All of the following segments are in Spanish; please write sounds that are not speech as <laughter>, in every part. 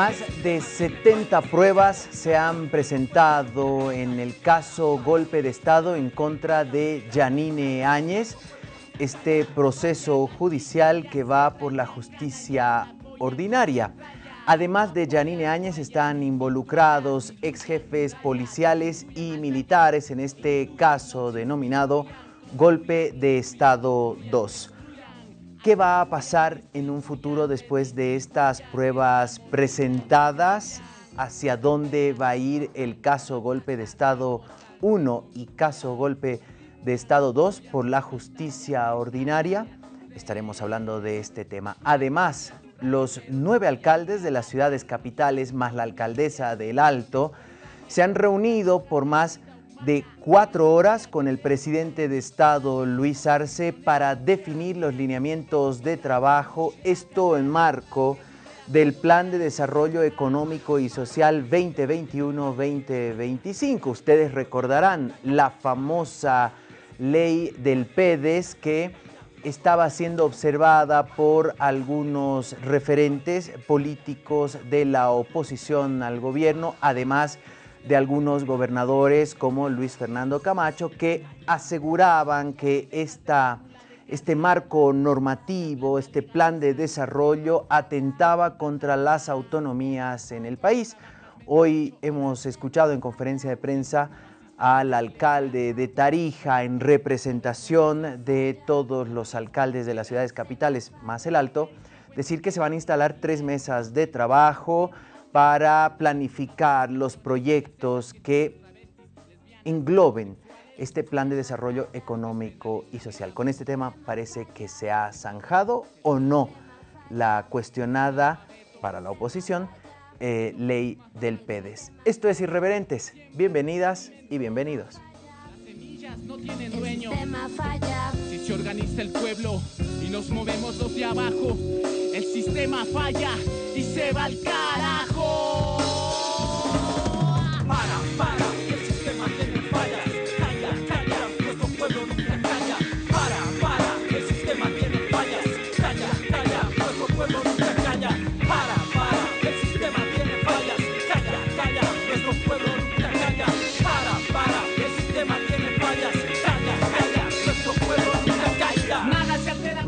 Más de 70 pruebas se han presentado en el caso golpe de Estado en contra de Janine Áñez, este proceso judicial que va por la justicia ordinaria. Además de Janine Áñez están involucrados ex jefes policiales y militares en este caso denominado Golpe de Estado 2. ¿Qué va a pasar en un futuro después de estas pruebas presentadas? ¿Hacia dónde va a ir el caso golpe de Estado 1 y caso golpe de Estado 2 por la justicia ordinaria? Estaremos hablando de este tema. Además, los nueve alcaldes de las ciudades capitales más la alcaldesa del Alto se han reunido por más de cuatro horas con el presidente de Estado, Luis Arce, para definir los lineamientos de trabajo, esto en marco del Plan de Desarrollo Económico y Social 2021-2025. Ustedes recordarán la famosa ley del PEDES que estaba siendo observada por algunos referentes políticos de la oposición al gobierno, además de algunos gobernadores como Luis Fernando Camacho que aseguraban que esta, este marco normativo, este plan de desarrollo atentaba contra las autonomías en el país. Hoy hemos escuchado en conferencia de prensa al alcalde de Tarija en representación de todos los alcaldes de las ciudades capitales más el Alto, decir que se van a instalar tres mesas de trabajo, para planificar los proyectos que engloben este plan de desarrollo económico y social. Con este tema parece que se ha zanjado o no la cuestionada para la oposición eh, ley del PEDES. Esto es Irreverentes. Bienvenidas y bienvenidos. No tienen dueño. Si se organiza el pueblo y nos movemos los de abajo, el sistema falla y se va al carajo.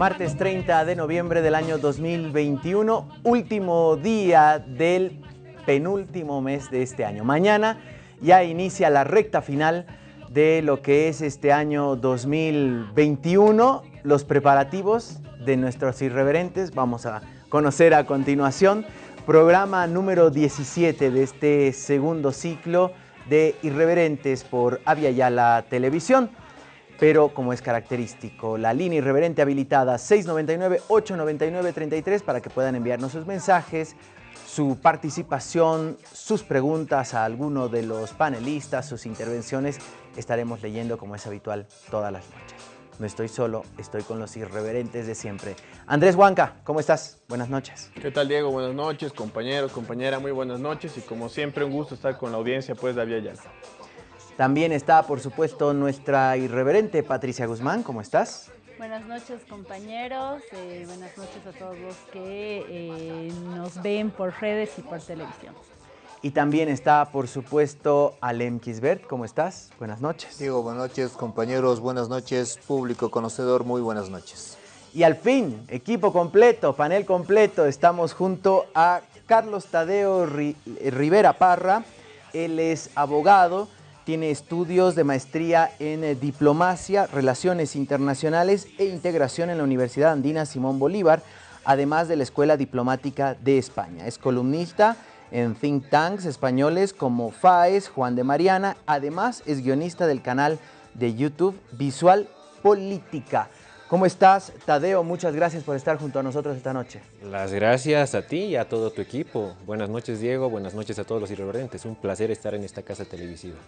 Martes 30 de noviembre del año 2021, último día del penúltimo mes de este año. Mañana ya inicia la recta final de lo que es este año 2021, los preparativos de nuestros irreverentes. Vamos a conocer a continuación programa número 17 de este segundo ciclo de Irreverentes por Avia Yala Televisión pero como es característico, la línea irreverente habilitada 699-899-33 para que puedan enviarnos sus mensajes, su participación, sus preguntas a alguno de los panelistas, sus intervenciones, estaremos leyendo como es habitual todas las noches. No estoy solo, estoy con los irreverentes de siempre. Andrés Huanca, ¿cómo estás? Buenas noches. ¿Qué tal Diego? Buenas noches, compañeros, compañera, muy buenas noches y como siempre un gusto estar con la audiencia pues de Avia Yala. También está, por supuesto, nuestra irreverente Patricia Guzmán. ¿Cómo estás? Buenas noches compañeros, eh, buenas noches a todos los que eh, nos ven por redes y por televisión. Y también está, por supuesto, Alem Kisbert. ¿Cómo estás? Buenas noches. Diego, buenas noches, compañeros, buenas noches, público conocedor, muy buenas noches. Y al fin, equipo completo, panel completo, estamos junto a Carlos Tadeo Ri- Rivera Parra. Él es abogado, tiene estudios de maestría en eh, diplomacia, relaciones internacionales e integración en la Universidad Andina Simón Bolívar, además de la Escuela Diplomática de España. Es columnista en think tanks españoles como FAES, Juan de Mariana. Además, es guionista del canal de YouTube Visual Política. ¿Cómo estás, Tadeo? Muchas gracias por estar junto a nosotros esta noche. Las gracias a ti y a todo tu equipo. Buenas noches, Diego. Buenas noches a todos los irreverentes. Un placer estar en esta casa televisiva.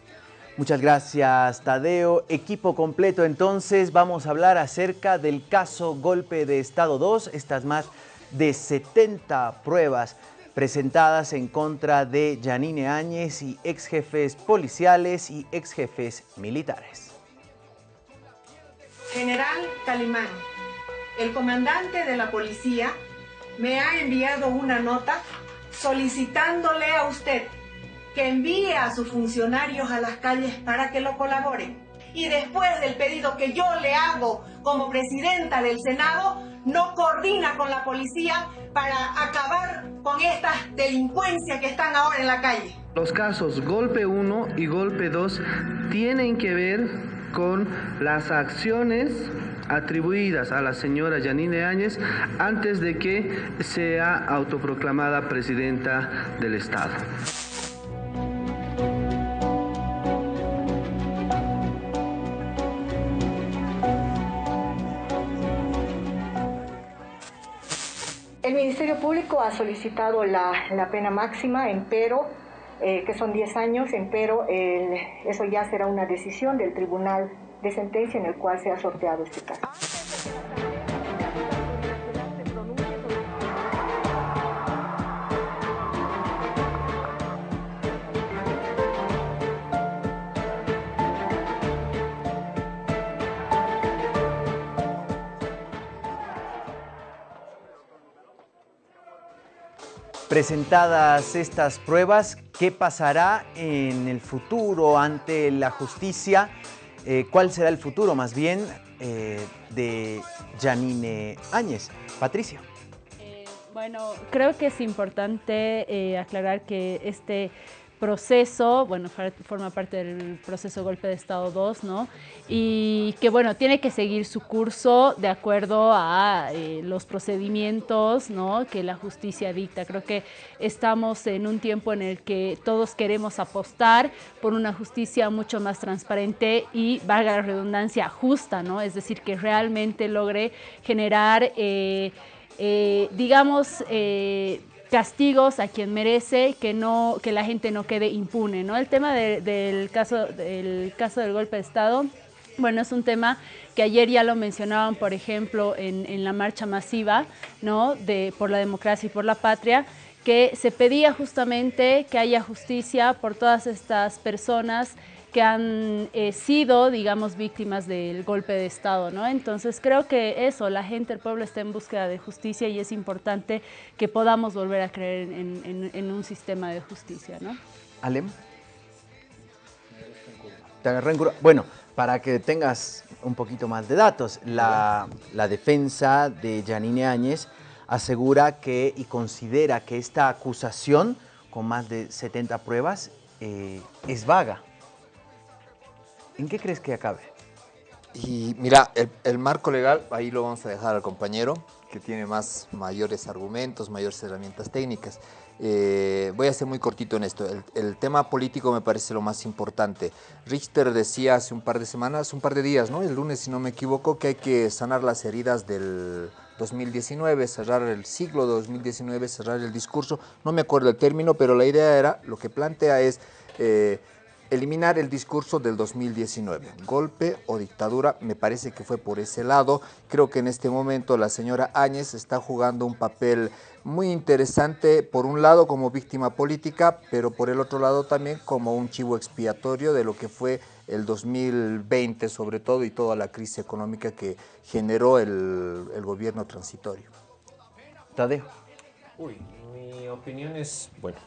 Muchas gracias, Tadeo. Equipo completo, entonces vamos a hablar acerca del caso Golpe de Estado 2, estas más de 70 pruebas presentadas en contra de Yanine Áñez y ex jefes policiales y ex jefes militares. General Calimán, el comandante de la policía me ha enviado una nota solicitándole a usted que envíe a sus funcionarios a las calles para que lo colaboren. Y después del pedido que yo le hago como presidenta del Senado, no coordina con la policía para acabar con estas delincuencias que están ahora en la calle. Los casos golpe 1 y golpe 2 tienen que ver con las acciones atribuidas a la señora Yanine Áñez antes de que sea autoproclamada presidenta del Estado. El Ministerio Público ha solicitado la, pena máxima, empero, eh, que son 10 años, empero el- eso ya será una decisión del Tribunal de Sentencia en el cual se ha sorteado este caso. Presentadas estas pruebas, ¿qué pasará en el futuro ante la justicia? Eh, ¿Cuál será el futuro más bien eh, de Janine Áñez? Patricia. Bueno, creo que es importante eh, aclarar que este proceso, bueno, forma parte del proceso golpe de Estado 2, ¿no? Y que, bueno, tiene que seguir su curso de acuerdo a eh, los procedimientos, ¿no? Que la justicia dicta. Creo que estamos en un tiempo en el que todos queremos apostar por una justicia mucho más transparente y, valga la redundancia, justa, ¿no? Es decir, que realmente logre generar... eh, eh, digamos, castigos a quien merece, que no que la gente no quede impune, ¿no? El tema de- del caso del caso del golpe de Estado, bueno, es un tema que ayer ya lo mencionaban, por ejemplo, en, en la marcha masiva, ¿no? De por la democracia y por la patria, que se pedía justamente que haya justicia por todas estas personas que han eh, sido, digamos, víctimas del golpe de Estado, ¿no? Entonces creo que eso, la gente, el pueblo está en búsqueda de justicia y es importante que podamos volver a creer en, un sistema de justicia, ¿no? Alem. Te agarré en. Bueno, para que tengas un poquito más de datos, la, la defensa de Janine Áñez asegura que y considera que esta acusación, con más de 70 pruebas, eh, es vaga. ¿En qué crees que acabe? Y mira, el, marco legal, ahí lo vamos a dejar al compañero, que tiene más mayores argumentos, mayores herramientas técnicas. Eh, voy a ser muy cortito en esto. El, el tema político me parece lo más importante. Richter decía hace un par de semanas, un par de días, ¿no? El lunes, si no me equivoco, que hay que sanar las heridas del 2019, cerrar el siglo 2019, cerrar el discurso. No me acuerdo el término, pero la idea era, lo que plantea es... eh, eliminar el discurso del 2019. Golpe o dictadura, me parece que fue por ese lado. Creo que en este momento la señora Áñez está jugando un papel muy interesante, por un lado como víctima política, pero por el otro lado también como un chivo expiatorio de lo que fue el 2020 sobre todo y toda la crisis económica que generó el, el gobierno transitorio. Tadeo. Uy, mi opinión es, bueno,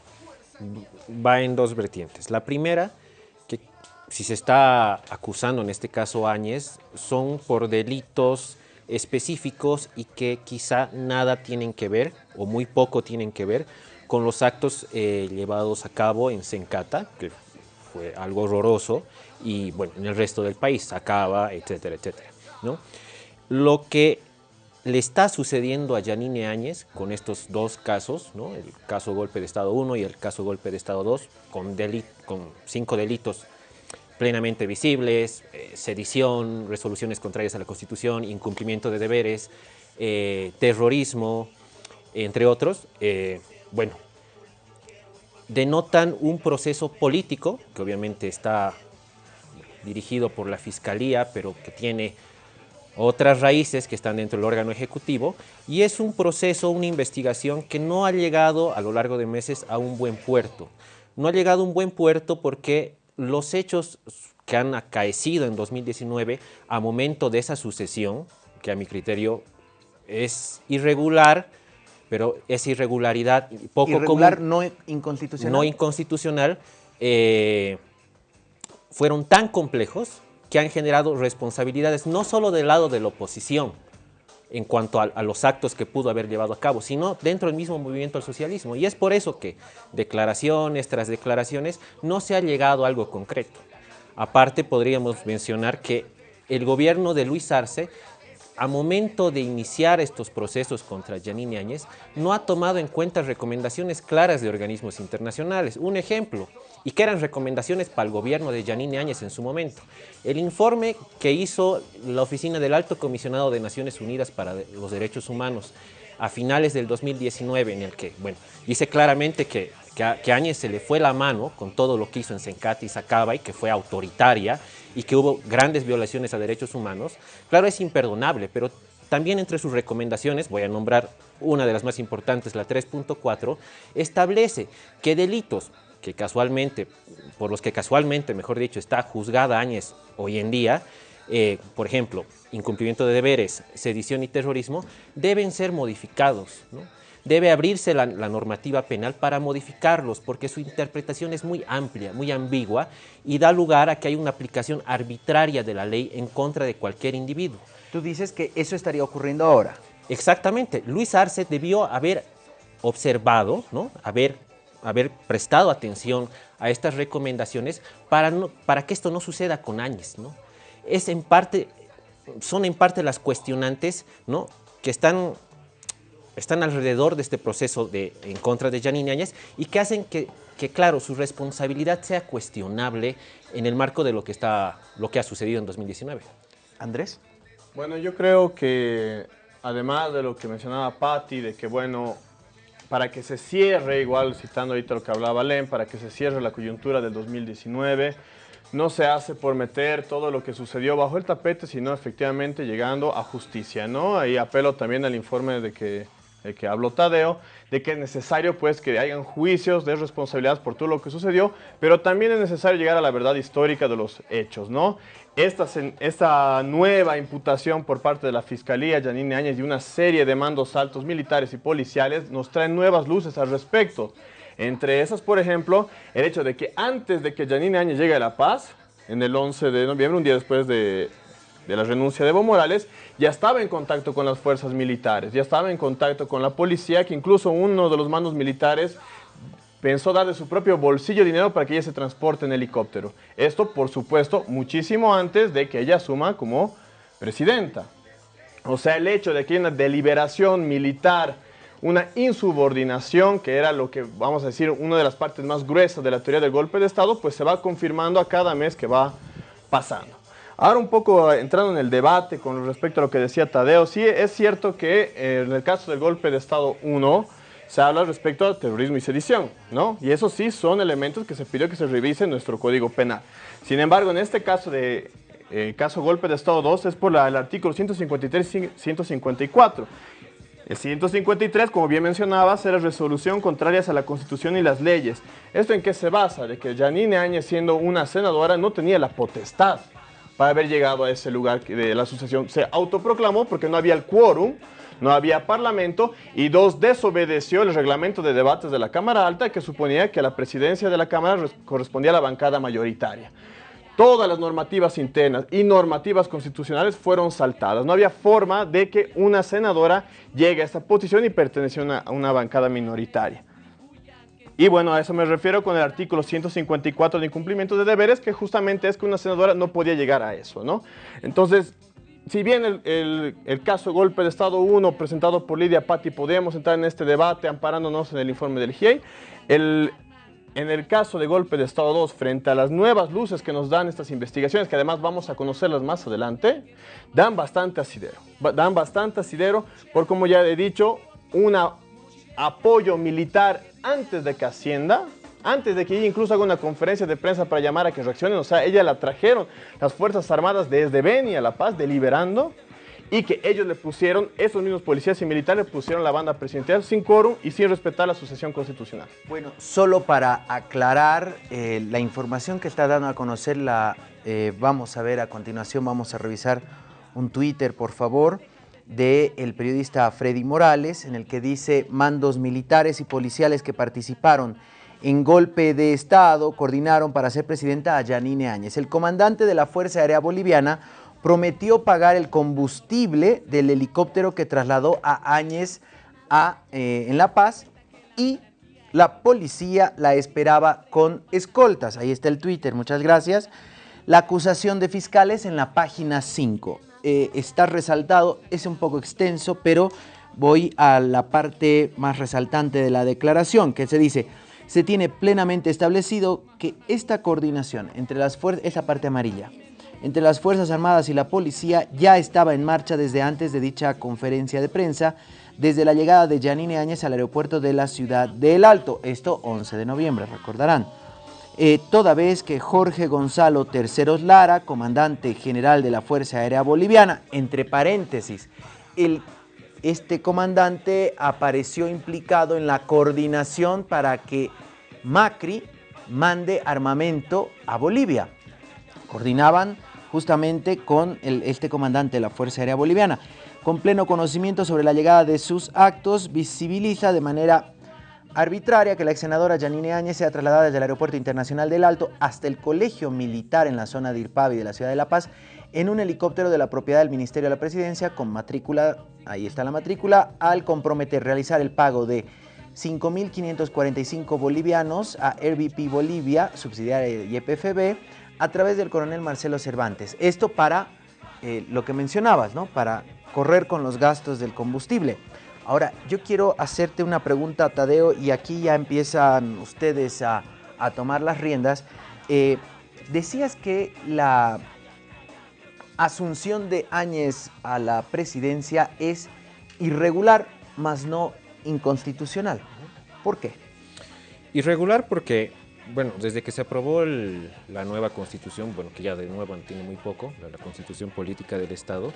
va en dos vertientes. La primera, que si se está acusando en este caso Áñez, son por delitos específicos y que quizá nada tienen que ver, o muy poco tienen que ver, con los actos eh, llevados a cabo en Sencata, que fue algo horroroso, y bueno, en el resto del país, Acaba, etcétera, etcétera. ¿no? Lo que le está sucediendo a Yanine Áñez con estos dos casos, ¿no? el caso golpe de Estado 1 y el caso golpe de Estado 2, con, con cinco delitos plenamente visibles, eh, sedición, resoluciones contrarias a la Constitución, incumplimiento de deberes, eh, terrorismo, entre otros, eh, bueno, denotan un proceso político que obviamente está dirigido por la Fiscalía, pero que tiene otras raíces que están dentro del órgano ejecutivo y es un proceso, una investigación que no ha llegado a lo largo de meses a un buen puerto. No ha llegado a un buen puerto porque los hechos que han acaecido en 2019 a momento de esa sucesión, que a mi criterio es irregular, pero esa irregularidad poco Irregular, común, no inconstitucional. no inconstitucional, eh, fueron tan complejos que han generado responsabilidades no solo del lado de la oposición en cuanto a, los actos que pudo haber llevado a cabo, sino dentro del mismo movimiento al socialismo. Y es por eso que declaraciones tras declaraciones no se ha llegado a algo concreto. Aparte, podríamos mencionar que el gobierno de Luis Arce, a momento de iniciar estos procesos contra Yanine Áñez, no ha tomado en cuenta recomendaciones claras de organismos internacionales. Un ejemplo, y que eran recomendaciones para el gobierno de Yanine Áñez en su momento. El informe que hizo la Oficina del Alto Comisionado de Naciones Unidas para los Derechos Humanos a finales del 2019, en el que, bueno, dice claramente que, que, a, Áñez se le fue la mano con todo lo que hizo en Sencati y Sacaba y que fue autoritaria y que hubo grandes violaciones a derechos humanos, claro, es imperdonable, pero también entre sus recomendaciones, voy a nombrar una de las más importantes, la 3.4, establece que delitos que casualmente, por los que casualmente, mejor dicho, está juzgada Áñez hoy en día, eh, por ejemplo, incumplimiento de deberes, sedición y terrorismo, deben ser modificados. ¿no? Debe abrirse la, la, normativa penal para modificarlos, porque su interpretación es muy amplia, muy ambigua, y da lugar a que hay una aplicación arbitraria de la ley en contra de cualquier individuo. Tú dices que eso estaría ocurriendo ahora. Exactamente. Luis Arce debió haber observado, ¿no? haber haber prestado atención a estas recomendaciones para, no, para que esto no suceda con Áñez. ¿no? Es en parte, son en parte las cuestionantes ¿no? que están, están alrededor de este proceso de, en contra de Janine Áñez y que hacen que, que, claro, su responsabilidad sea cuestionable en el marco de lo que, está, lo que ha sucedido en 2019. Andrés. Bueno, yo creo que además de lo que mencionaba Patti, de que bueno, para que se cierre, igual citando ahorita lo que hablaba Len, para que se cierre la coyuntura del 2019, no se hace por meter todo lo que sucedió bajo el tapete, sino efectivamente llegando a justicia, ¿no? Ahí apelo también al informe de que, de que habló Tadeo, de que es necesario pues que hayan juicios de responsabilidad por todo lo que sucedió, pero también es necesario llegar a la verdad histórica de los hechos, ¿no? Esta, esta nueva imputación por parte de la Fiscalía, Janine Áñez, y una serie de mandos altos militares y policiales nos traen nuevas luces al respecto. Entre esas, por ejemplo, el hecho de que antes de que Janine Áñez llegue a La Paz, en el 11 de noviembre, un día después de, de la renuncia de Evo Morales, ya estaba en contacto con las fuerzas militares, ya estaba en contacto con la policía, que incluso uno de los mandos militares pensó dar de su propio bolsillo dinero para que ella se transporte en helicóptero. Esto, por supuesto, muchísimo antes de que ella asuma como presidenta. O sea, el hecho de que hay una deliberación militar, una insubordinación, que era lo que, vamos a decir, una de las partes más gruesas de la teoría del golpe de Estado, pues se va confirmando a cada mes que va pasando. Ahora un poco entrando en el debate con respecto a lo que decía Tadeo, sí es cierto que eh, en el caso del golpe de Estado 1, se habla respecto a terrorismo y sedición, ¿no? Y eso sí son elementos que se pidió que se revise en nuestro Código Penal. Sin embargo, en este caso de eh, caso golpe de Estado 2 es por el artículo 153 y 154. El 153, como bien mencionabas, era resolución contrarias a la Constitución y las leyes. ¿Esto en qué se basa? De que Janine Áñez, siendo una senadora, no tenía la potestad para haber llegado a ese lugar de la asociación. Se autoproclamó porque no había el quórum, no había parlamento y dos, desobedeció el reglamento de debates de la Cámara Alta que suponía que la presidencia de la Cámara correspondía a la bancada mayoritaria. Todas las normativas internas y normativas constitucionales fueron saltadas. No había forma de que una senadora llegue a esta posición y perteneciera a una bancada minoritaria. Y bueno, a eso me refiero con el artículo 154 de incumplimiento de deberes, que justamente es que una senadora no podía llegar a eso, ¿no? Entonces, si bien el, el, caso golpe de Estado 1 presentado por Lidia Patti podemos entrar en este debate amparándonos en el informe del GIEI, el, en el caso de golpe de Estado 2, frente a las nuevas luces que nos dan estas investigaciones, que además vamos a conocerlas más adelante, dan bastante asidero. Dan bastante asidero por, como ya he dicho, un apoyo militar antes de que ascienda, antes de que ella incluso haga una conferencia de prensa para llamar a que reaccionen, o sea, ella la trajeron las Fuerzas Armadas desde Beni a La Paz, deliberando, y que ellos le pusieron, esos mismos policías y militares pusieron la banda presidencial sin quórum y sin respetar la sucesión constitucional. Bueno, solo para aclarar eh, la información que está dando a conocer, la eh, vamos a ver a continuación, vamos a revisar un Twitter, por favor. Del periodista Freddy Morales, en el que dice mandos militares y policiales que participaron en golpe de Estado coordinaron para ser presidenta a Yanine Áñez. El comandante de la Fuerza Aérea Boliviana prometió pagar el combustible del helicóptero que trasladó a Áñez a, eh, en La Paz y la policía la esperaba con escoltas. Ahí está el Twitter, muchas gracias. La acusación de fiscales en la página 5. Eh, está resaltado, es un poco extenso, pero voy a la parte más resaltante de la declaración, que se dice, se tiene plenamente establecido que esta coordinación entre las fuerzas, esa parte amarilla, entre las Fuerzas Armadas y la policía ya estaba en marcha desde antes de dicha conferencia de prensa, desde la llegada de Janine Áñez al aeropuerto de la ciudad de El Alto, esto 11 de noviembre, recordarán. Eh, toda vez que Jorge Gonzalo Terceros Lara, comandante general de la Fuerza Aérea Boliviana, entre paréntesis, este comandante apareció implicado en la coordinación para que Macri mande armamento a Bolivia. Coordinaban justamente con este comandante de la Fuerza Aérea Boliviana. Con pleno conocimiento sobre la llegada de sus actos, visibiliza de manera arbitraria que la ex senadora Janine Áñez sea trasladada desde el Aeropuerto Internacional del Alto hasta el Colegio Militar en la zona de Irpavi de la ciudad de La Paz en un helicóptero de la propiedad del Ministerio de la Presidencia con matrícula, ahí está la matrícula, al comprometer realizar el pago de 5.545 bolivianos a RBP Bolivia, subsidiaria de YPFB, a través del coronel Marcelo Cervantes. Esto para eh, lo que mencionabas, ¿no? Para correr con los gastos del combustible. Ahora, yo quiero hacerte una pregunta, Tadeo, y aquí ya empiezan ustedes a, a tomar las riendas. Eh, decías que la asunción de Áñez a la presidencia es irregular, más no inconstitucional. ¿Por qué? Irregular porque, bueno, desde que se aprobó la nueva constitución, bueno, que ya de nuevo tiene muy poco, la, la constitución política del Estado,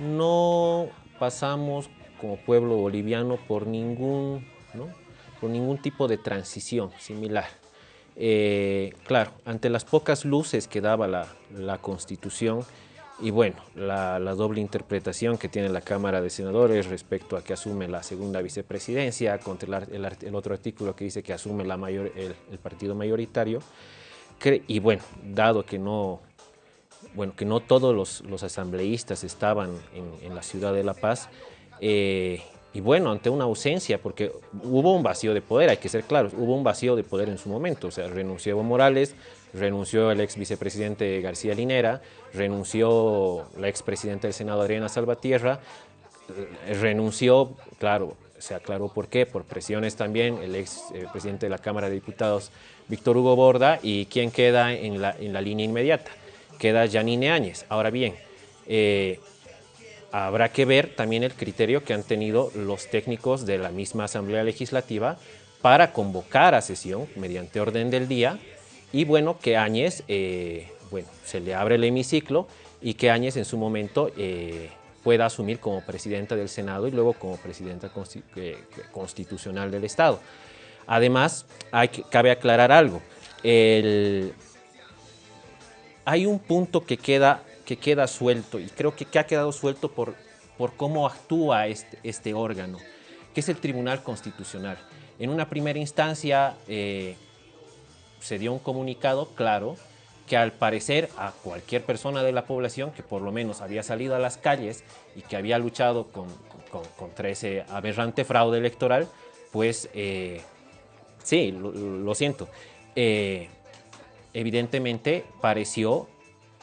no pasamos como pueblo boliviano por ningún, por ningún tipo de transición similar. Eh, claro, ante las pocas luces que daba la, la Constitución y bueno, la, doble interpretación que tiene la Cámara de Senadores respecto a que asume la segunda vicepresidencia, contra el, otro artículo que dice que asume la mayor, el, partido mayoritario, y bueno, dado que no, bueno, que no todos los, los asambleístas estaban en la ciudad de La Paz, eh, y bueno, ante una ausencia, porque hubo un vacío de poder, hay que ser claros, hubo un vacío de poder en su momento, o sea, renunció Evo Morales, renunció el ex vicepresidente García Linera, renunció la expresidenta del Senado Adriana Salvatierra, eh, renunció, claro, se aclaró por qué, por presiones también, el ex eh, presidente de la Cámara de Diputados, Víctor Hugo Borda, y ¿quién queda en la, en la línea inmediata? Queda Janine Áñez. Ahora bien, habrá que ver también el criterio que han tenido los técnicos de la misma Asamblea Legislativa para convocar a sesión mediante orden del día y bueno, que Áñez, eh, bueno, se le abre el hemiciclo y que Áñez en su momento eh, pueda asumir como presidenta del Senado y luego como presidenta eh, constitucional del Estado. Además, hay cabe aclarar algo. Hay un punto que queda, que queda suelto y creo que, ha quedado suelto por, por cómo actúa este, este órgano, que es el Tribunal Constitucional. En una primera instancia eh, se dio un comunicado claro que al parecer a cualquier persona de la población que por lo menos había salido a las calles y que había luchado con- con- contra ese aberrante fraude electoral, pues eh, sí, lo, lo siento. Eh, evidentemente pareció,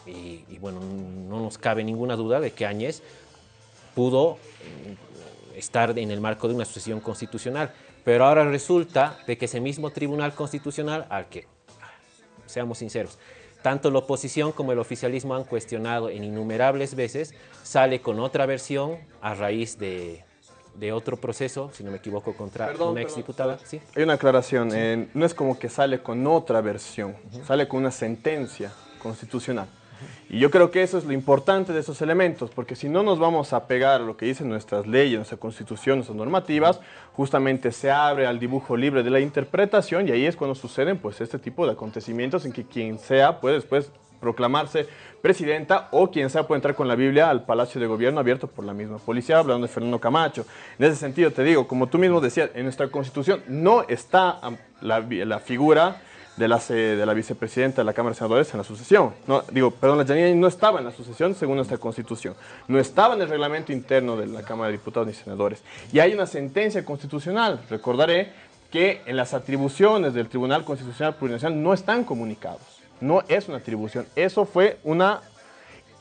y, y bueno, no nos cabe ninguna duda de que Áñez pudo mm, estar en el marco de una sucesión constitucional, pero ahora resulta de que ese mismo Tribunal Constitucional, al que, seamos sinceros, tanto la oposición como el oficialismo han cuestionado en innumerables veces, sale con otra versión a raíz de, de otro proceso, si no me equivoco, contra Perdón, una exdiputada. ¿sí? Hay una aclaración, eh, no es como que sale con otra versión, sale con una sentencia constitucional. Y yo creo que eso es lo importante de esos elementos, porque si no nos vamos a pegar a lo que dicen nuestras leyes, nuestra constitución, nuestras normativas, justamente se abre al dibujo libre de la interpretación y ahí es cuando suceden pues este tipo de acontecimientos en que quien sea puede después proclamarse presidenta o quien sea puede entrar con la Biblia al Palacio de Gobierno abierto por la misma policía, hablando de Fernando Camacho. En ese sentido te digo, como tú mismo decías, en nuestra constitución no está la figura de la, de la vicepresidenta de la Cámara de Senadores en la sucesión. No, digo, perdón, la Janine no estaba en la sucesión según nuestra constitución. No estaba en el reglamento interno de la Cámara de Diputados ni Senadores. Y hay una sentencia constitucional, recordaré, que en las atribuciones del Tribunal Constitucional Plurinacional no están comunicados. No es una atribución. Eso fue una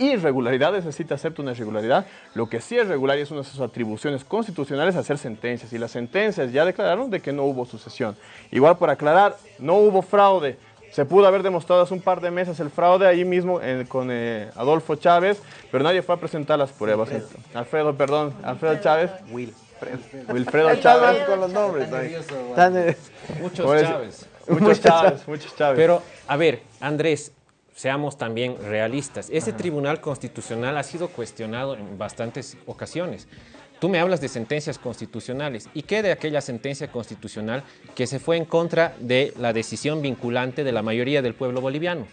irregularidad, es decir, te acepto una irregularidad. Lo que sí es regular y es una de sus atribuciones constitucionales hacer sentencias. Y las sentencias ya declararon de que no hubo sucesión. Igual por aclarar, no hubo fraude. Se pudo haber demostrado hace un par de meses el fraude ahí mismo eh, con eh, Adolfo Chávez, pero nadie fue a presentar las pruebas. Alfredo, perdón, Alfredo Chávez. Wilfredo Chávez. con los nombres. Tan, eh, Muchos Chávez. Muchos Chávez, muchos Chávez. Pero, a ver, Andrés, seamos también realistas. Ese Tribunal Constitucional ha sido cuestionado en bastantes ocasiones. Tú me hablas de sentencias constitucionales. ¿Y qué de aquella sentencia constitucional que se fue en contra de la decisión vinculante de la mayoría del pueblo boliviano?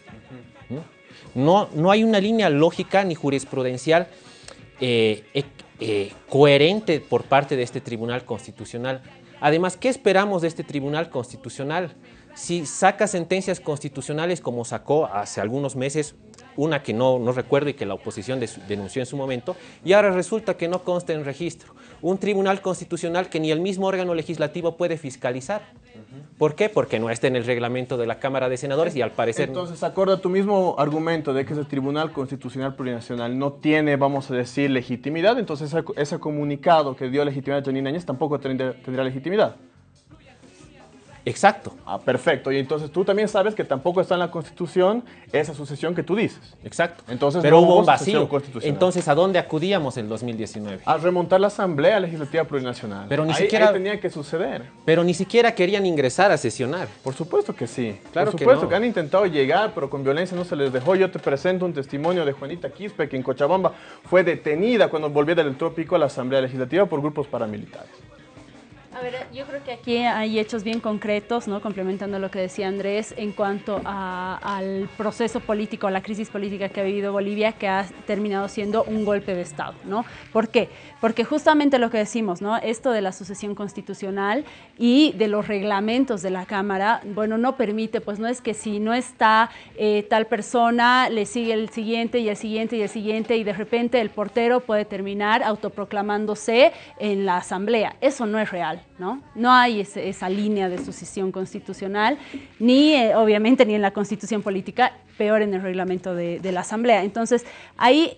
¿Mm? No, no hay una línea lógica ni jurisprudencial eh, ec- eh, coherente por parte de este Tribunal Constitucional. Además, ¿qué esperamos de este Tribunal Constitucional? Si saca sentencias constitucionales como sacó hace algunos meses, una que no, no recuerdo y que la oposición denunció en su momento, y ahora resulta que no consta en registro. Un Tribunal Constitucional que ni el mismo órgano legislativo puede fiscalizar. ¿Por qué? Porque no está en el reglamento de la Cámara de Senadores y al parecer... Entonces, acorde a tu mismo argumento de que ese Tribunal Constitucional Plurinacional no tiene, vamos a decir, legitimidad, entonces ese, ese comunicado que dio legitimidad a Janine Áñez tampoco tendría, tendría legitimidad. Exacto. Ah, perfecto. Y entonces tú también sabes que tampoco está en la Constitución esa sucesión que tú dices. Exacto. Entonces Pero no hubo un vacío. constitucional. Entonces, ¿a dónde acudíamos en 2019? A remontar la Asamblea Legislativa Plurinacional. Pero ni Ahí- siquiera- ahí tenía que suceder. Pero ni siquiera querían ingresar a sesionar. Por supuesto que sí. Claro Por que supuesto no. que, han intentado llegar, pero con violencia no se les dejó. Yo te presento un testimonio de Juanita Quispe, que en Cochabamba fue detenida cuando volvía del trópico a la Asamblea Legislativa por grupos paramilitares. A ver, yo creo que aquí hay hechos bien concretos, ¿no? complementando lo que decía Andrés, en cuanto a- al proceso político, a la crisis política que ha vivido Bolivia, que ha terminado siendo un golpe de Estado. ¿no? ¿Por qué? Porque justamente lo que decimos, ¿no? esto de la sucesión constitucional y de los reglamentos de la Cámara, bueno, no permite, pues no es que si no está eh, tal persona, le sigue el siguiente y el siguiente y el siguiente y de repente el portero puede terminar autoproclamándose en la asamblea. Eso no es real, ¿no? No hay ese- esa línea de sucesión constitucional, ni eh, obviamente ni en la constitución política, peor en el reglamento de, de la asamblea. Entonces, ahí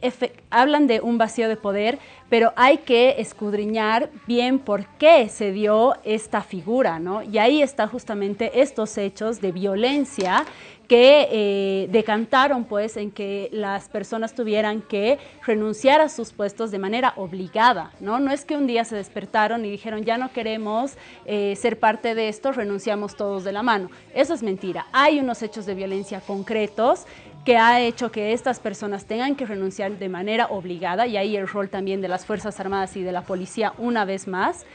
hablan de un vacío de poder, pero hay que escudriñar bien por qué se dio esta figura, ¿no? Y ahí está justamente estos hechos de violencia que eh, decantaron pues en que las personas tuvieran que renunciar a sus puestos de manera obligada, ¿no? No es que un día se despertaron y dijeron ya no queremos eh, ser parte de esto, renunciamos todos de la mano. Eso es mentira. Hay unos hechos de violencia concretos que ha hecho que estas personas tengan que renunciar de manera obligada y ahí el rol también de las Fuerzas Armadas y de la policía una vez más.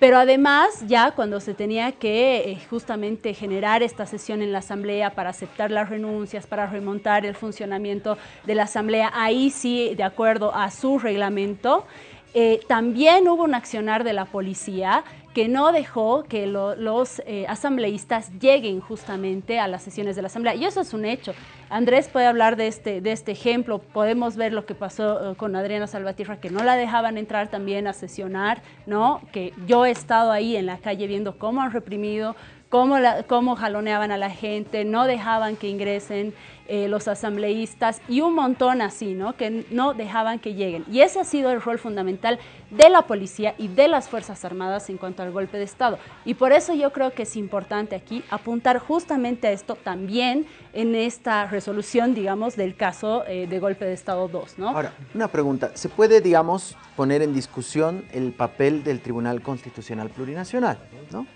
Pero además, ya cuando se tenía que eh, justamente generar esta sesión en la Asamblea para aceptar las renuncias, para remontar el funcionamiento de la Asamblea, ahí sí, de acuerdo a su reglamento, eh, también hubo un accionar de la policía que no dejó que lo- los eh, asambleístas lleguen justamente a las sesiones de la Asamblea. Y eso es un hecho. Andrés puede hablar de este, de este ejemplo. Podemos ver lo que pasó eh, con Adriana Salvatierra, que no la dejaban entrar también a sesionar, ¿no? Que yo he estado ahí en la calle viendo cómo han reprimido, cómo, cómo jaloneaban a la gente, no dejaban que ingresen eh, los asambleístas y un montón así, ¿no? Que no dejaban que lleguen. Y ese ha sido el rol fundamental de la policía y de las Fuerzas Armadas en cuanto al golpe de Estado. Y por eso yo creo que es importante aquí apuntar justamente a esto también en esta resolución, digamos, del caso eh, de golpe de Estado 2, ¿no? Ahora, una pregunta. ¿Se puede, digamos, poner en discusión el papel del Tribunal Constitucional Plurinacional? ¿no?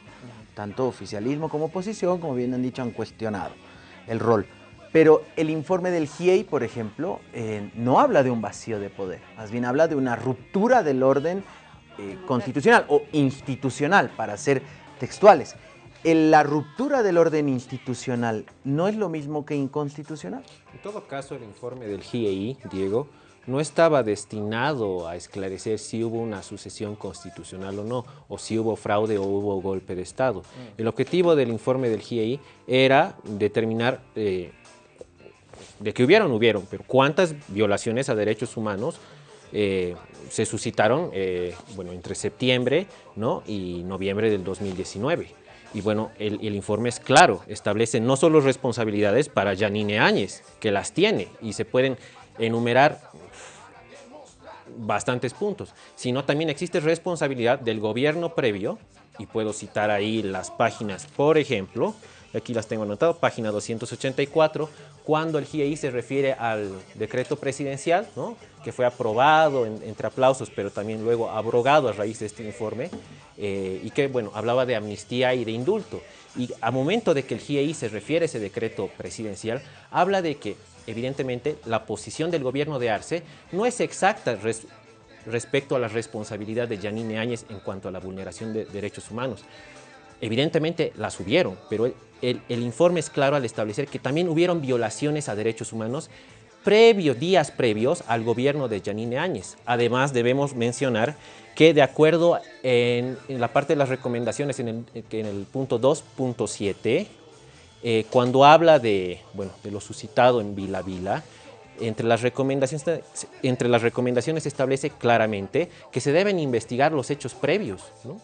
Tanto oficialismo como oposición, como bien han dicho, han cuestionado el rol. Pero el informe del GIEI, por ejemplo, eh, no habla de un vacío de poder, más bien habla de una ruptura del orden eh, constitucional o institucional, para ser textuales. el- la ruptura del orden institucional no es lo mismo que inconstitucional. En todo caso, el informe del GIEI, Diego, no estaba destinado a esclarecer si hubo una sucesión constitucional o no, o si hubo fraude o hubo golpe de Estado. El objetivo del informe del GIEI era determinar, eh, de que hubieron, hubieron, pero cuántas violaciones a derechos humanos eh, se suscitaron eh, bueno, entre septiembre ¿no? y noviembre del 2019. Y bueno, el, el informe es claro, establece no solo responsabilidades para Janine Áñez, que las tiene y se pueden enumerar bastantes puntos, sino también existe responsabilidad del gobierno previo, y puedo citar ahí las páginas, por ejemplo, aquí las tengo anotado, página 284, cuando el GIEI se refiere al decreto presidencial, ¿no? que fue aprobado en- entre aplausos, pero también luego abrogado a raíz de este informe, eh, y que, bueno, hablaba de amnistía y de indulto. Y a momento de que el GIEI se refiere a ese decreto presidencial, habla de que, evidentemente, la posición del gobierno de Arce no es exacta res- respecto a la responsabilidad de Yanine Áñez en cuanto a la vulneración de derechos humanos. Evidentemente las hubieron, pero el, informe es claro al establecer que también hubieron violaciones a derechos humanos previos, días previos al gobierno de Yanine Áñez. Además, debemos mencionar que de acuerdo en, la parte de las recomendaciones, en el, punto 2.7, eh, cuando habla de, bueno, de lo suscitado en Vila Vila, entre las, recomendaciones, establece claramente que se deben investigar los hechos previos. ¿no?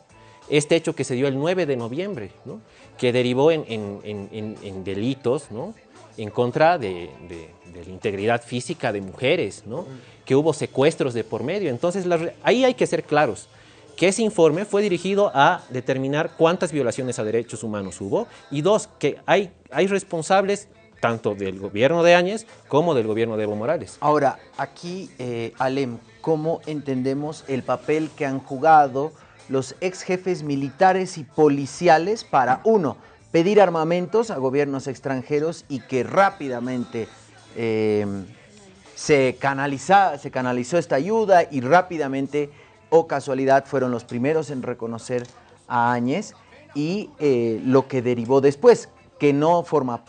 Este hecho que se dio el 9 de noviembre, ¿no? que derivó en, delitos ¿no? en contra de, la integridad física de mujeres, ¿no? que hubo secuestros de por medio. Entonces, ahí hay que ser claros que ese informe fue dirigido a determinar cuántas violaciones a derechos humanos hubo y dos, que hay, hay responsables tanto del gobierno de Áñez como del gobierno de Evo Morales. Ahora, aquí, eh, Alem, ¿cómo entendemos el papel que han jugado los ex jefes militares y policiales para, uno, pedir armamentos a gobiernos extranjeros y que rápidamente eh, se, canaliza, se canalizó esta ayuda y rápidamente, o casualidad, fueron los primeros en reconocer a Áñez y eh, lo que derivó después, que no forma,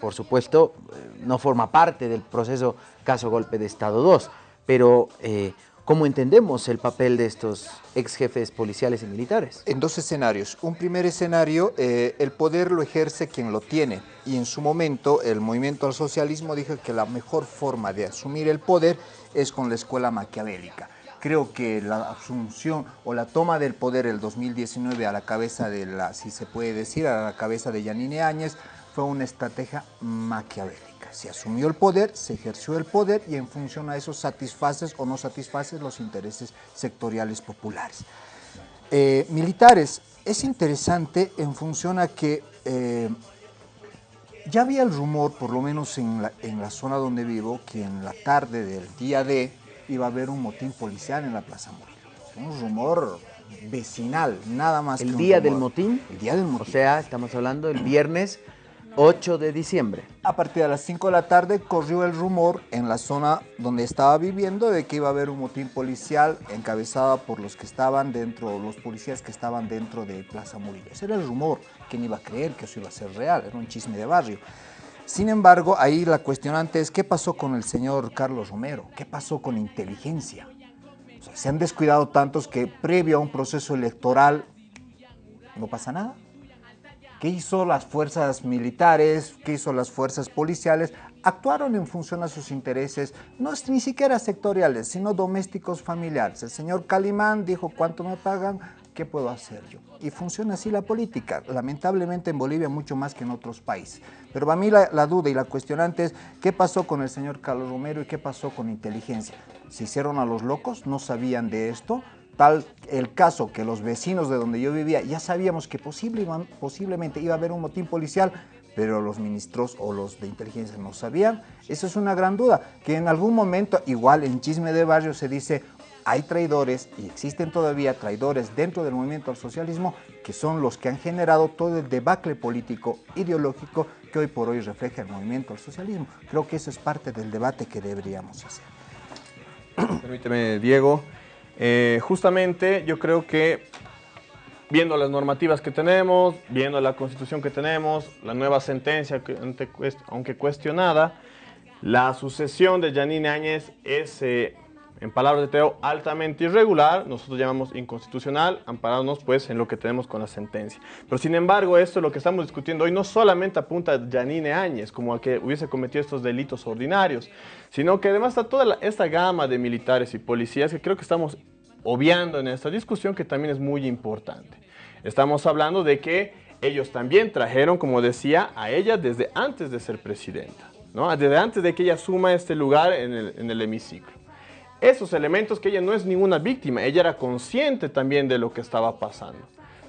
por supuesto, eh, no forma parte del proceso caso golpe de Estado 2, pero eh, ¿cómo entendemos el papel de estos ex jefes policiales y militares? En dos escenarios. Un primer escenario, eh, el poder lo ejerce quien lo tiene. Y en su momento el movimiento al socialismo dijo que la mejor forma de asumir el poder es con la escuela maquiavélica. Creo que la asunción o la toma del poder el 2019 a la cabeza de la, si se puede decir, a la cabeza de Yanine Áñez fue una estrategia maquiavélica. Se asumió el poder, se ejerció el poder y en función a eso satisfaces o no satisfaces los intereses sectoriales populares. Eh, militares, es interesante en función a que eh, ya había el rumor, por lo menos en la, en la zona donde vivo, que en la tarde del día D iba a haber un motín policial en la Plaza Morelos. Un rumor vecinal, nada más que ¿El un día del motín? El día del O motín. sea, estamos hablando del viernes 8 de diciembre. A partir de las 5 de la tarde corrió el rumor en la zona donde estaba viviendo de que iba a haber un motín policial encabezado por los que estaban dentro, los policías que estaban dentro de Plaza Murillo. Ese era el rumor. ¿Quién iba a creer que eso iba a ser real? Era un chisme de barrio. Sin embargo, ahí la cuestionante es qué pasó con el señor Carlos Romero, qué pasó con inteligencia. Se han descuidado tantos que previo a un proceso electoral no pasa nada. ¿Qué hizo las fuerzas militares? ¿Qué hizo las fuerzas policiales? Actuaron en función a sus intereses, no ni siquiera sectoriales, sino domésticos familiares. El señor Calimán dijo, ¿cuánto me pagan? ¿Qué puedo hacer yo? Y funciona así la política, lamentablemente en Bolivia mucho más que en otros países. Pero para mí la, la duda y la cuestionante es, ¿qué pasó con el señor Carlos Romero y qué pasó con inteligencia? ¿Se hicieron a los locos? ¿No sabían de esto? Tal el caso que los vecinos de donde yo vivía ya sabíamos que posible, posiblemente iba a haber un motín policial, pero los ministros o los de inteligencia no sabían. Esa es una gran duda, que en algún momento, igual en chisme de barrio se dice, hay traidores y existen todavía traidores dentro del movimiento al socialismo que son los que han generado todo el debacle político ideológico que hoy por hoy refleja el movimiento al socialismo. Creo que eso es parte del debate que deberíamos hacer. Permíteme, Diego. Eh, justamente yo creo que viendo las normativas que tenemos, viendo la constitución que tenemos, la nueva sentencia, aunque cuestionada, la sucesión de Yanine Áñez es, eh, en palabras de Teo, altamente irregular, nosotros llamamos inconstitucional, amparándonos pues en lo que tenemos con la sentencia. Pero sin embargo, esto lo que estamos discutiendo hoy no solamente apunta a Yanine Áñez como a que hubiese cometido estos delitos ordinarios, sino que además está toda esta gama de militares y policías que creo que estamos obviando en esta discusión que también es muy importante. Estamos hablando de que ellos también trajeron, como decía, a ella desde antes de ser presidenta, ¿no? desde antes de que ella asuma este lugar en el, en hemiciclo. Esos elementos que ella no es ninguna víctima, ella era consciente también de lo que estaba pasando,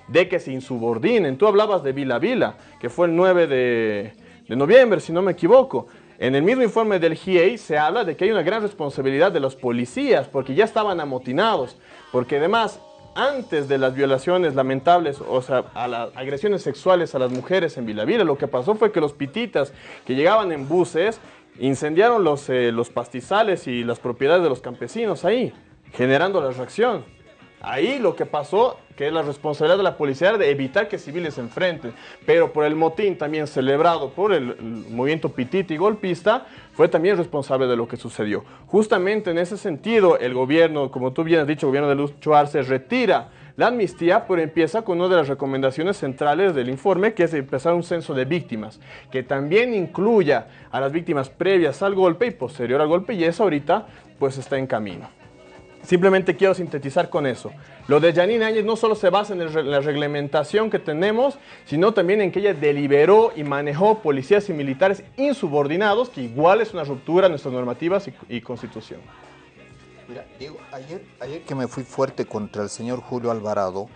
de que se insubordinen. Tú hablabas de Vila Vila, que fue el 9 de, de noviembre, si no me equivoco. En el mismo informe del GIEI se habla de que hay una gran responsabilidad de los policías, porque ya estaban amotinados, porque además antes de las violaciones lamentables, o sea, a las agresiones sexuales a las mujeres en Vilavila, lo que pasó fue que los pititas que llegaban en buses incendiaron los, eh, los pastizales y las propiedades de los campesinos ahí, generando la reacción. Ahí lo que pasó, que es la responsabilidad de la policía, de evitar que civiles se enfrenten. Pero por el motín también celebrado por el, el movimiento pititi golpista, fue también responsable de lo que sucedió. Justamente en ese sentido, el gobierno, como tú bien has dicho, el gobierno de Lucho Arce retira la amnistía, pero empieza con una de las recomendaciones centrales del informe, que es empezar un censo de víctimas, que también incluya a las víctimas previas al golpe y posterior al golpe, y eso ahorita pues está en camino. Simplemente quiero sintetizar con eso. Lo de Janine Áñez no solo se basa en la reglamentación que tenemos, sino también en que ella deliberó y manejó policías y militares insubordinados, que igual es una ruptura a nuestras normativas y, y constitución. Mira, Diego, ayer, ayer que me fui fuerte contra el señor Julio Alvarado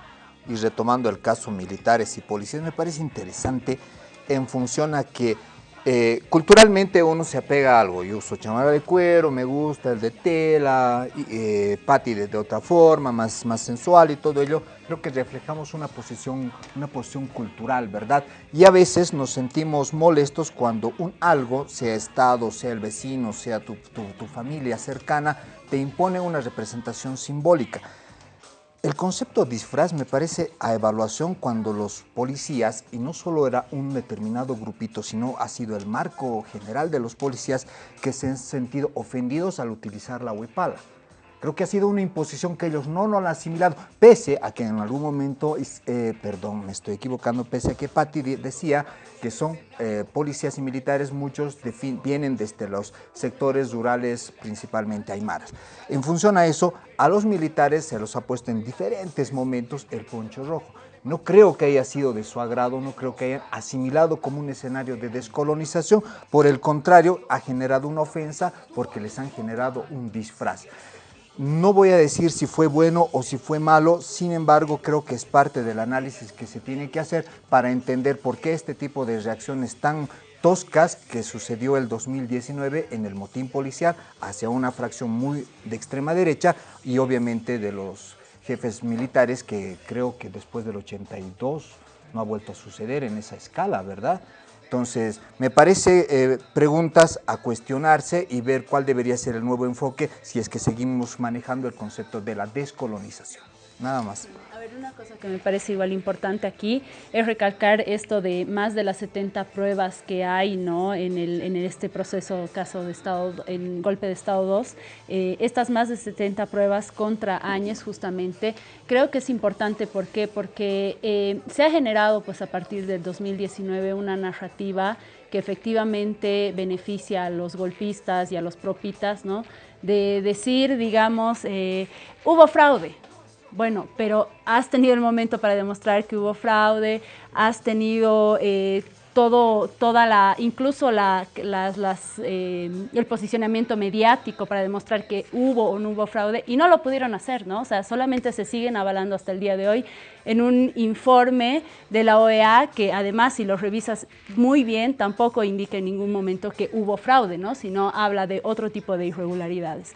y retomando el caso militares y policías, me parece interesante en función a que eh, culturalmente uno se apega a algo. Yo uso chamarra de cuero, me gusta el de tela, eh, Patti de, de otra forma, más, más sensual y todo ello. Creo que reflejamos una posición, una posición cultural, ¿verdad? Y a veces nos sentimos molestos cuando un algo, sea Estado, sea el vecino, sea tu, tu- tu familia cercana, te impone una representación simbólica. El concepto disfraz me parece a evaluación cuando los policías, y no solo era un determinado grupito, sino ha sido el marco general de los policías que se han sentido ofendidos al utilizar la huipala. Creo que ha sido una imposición que ellos no lo han asimilado, pese a que en algún momento, eh, perdón, me estoy equivocando, pese a que Patti de- decía que son eh, policías y militares, muchos vienen desde los sectores rurales, principalmente aymaras. En función a eso, a los militares se los ha puesto en diferentes momentos el poncho rojo. No creo que haya sido de su agrado, no creo que hayan asimilado como un escenario de descolonización, por el contrario, ha generado una ofensa porque les han generado un disfraz. No voy a decir si fue bueno o si fue malo, sin embargo creo que es parte del análisis que se tiene que hacer para entender por qué este tipo de reacciones tan toscas que sucedió el 2019 en el motín policial hacia una fracción muy de extrema derecha y obviamente de los jefes militares que creo que después del 82 no ha vuelto a suceder en esa escala, ¿verdad? Entonces, me parece eh, preguntas a cuestionarse y ver cuál debería ser el nuevo enfoque si es que seguimos manejando el concepto de la descolonización. Nada más. Ver, una cosa que me parece igual importante aquí es recalcar esto de más de las 70 pruebas que hay ¿no? en, el, en este proceso, caso de Estado, en golpe de Estado 2. Eh, estas más de 70 pruebas contra Áñez, justamente, creo que es importante. ¿Por qué? Porque eh, se ha generado pues, a partir del 2019 una narrativa que efectivamente beneficia a los golpistas y a los propitas, ¿no? De decir, digamos, eh, hubo fraude, bueno, pero has tenido el momento para demostrar que hubo fraude, has tenido eh, todo, toda la, incluso la, las, eh, el posicionamiento mediático para demostrar que hubo o no hubo fraude y no lo pudieron hacer, ¿no? O sea, solamente se siguen avalando hasta el día de hoy en un informe de la OEA que además si lo revisas muy bien tampoco indica en ningún momento que hubo fraude, ¿no? Sino habla de otro tipo de irregularidades.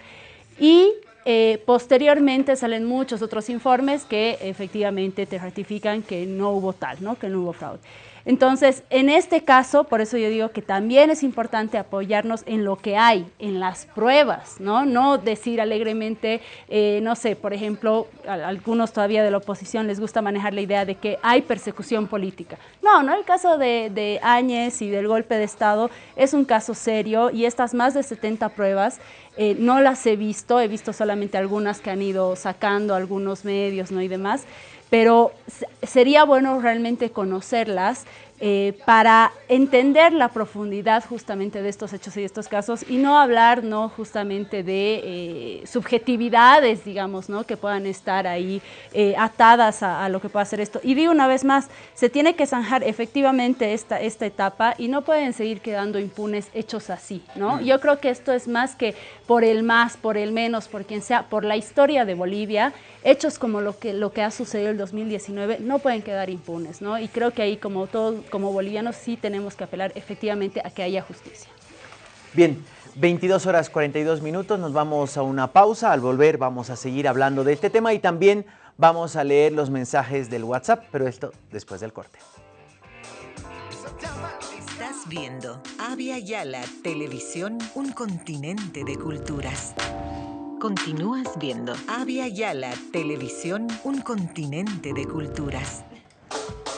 Y eh, posteriormente salen muchos otros informes que efectivamente te ratifican que no hubo tal, ¿no? que no hubo fraude. Entonces, en este caso, por eso yo digo que también es importante apoyarnos en lo que hay, en las pruebas, ¿no? No decir alegremente, eh, no sé, por ejemplo, a, algunos todavía de la oposición les gusta manejar la idea de que hay persecución política. No, no, el caso de, Áñez y del golpe de Estado es un caso serio y estas más de 70 pruebas eh, no las he visto, he visto solamente algunas que han ido sacando algunos medios ¿no? y demás, pero sería bueno realmente conocerlas eh, para entender la profundidad justamente de estos hechos y de estos casos y no hablar no justamente de eh, subjetividades, digamos, ¿no? que puedan estar ahí eh, atadas a, lo que pueda ser esto. Y digo una vez más, se tiene que zanjar efectivamente esta, esta etapa y no pueden seguir quedando impunes hechos así. ¿no? Yo creo que esto es más que por el más, por el menos, por quien sea, por la historia de Bolivia, hechos como lo que, lo que ha sucedido el 2019 no pueden quedar impunes, ¿no? Y creo que ahí como todos, como bolivianos sí tenemos que apelar efectivamente a que haya justicia. Bien, 22 horas 42 minutos, nos vamos a una pausa, al volver vamos a seguir hablando de este tema y también vamos a leer los mensajes del WhatsApp, pero esto después del corte. Estás viendo Avia Yala Televisión, un continente de culturas. Continúas viendo Avia Yala Televisión, un continente de culturas.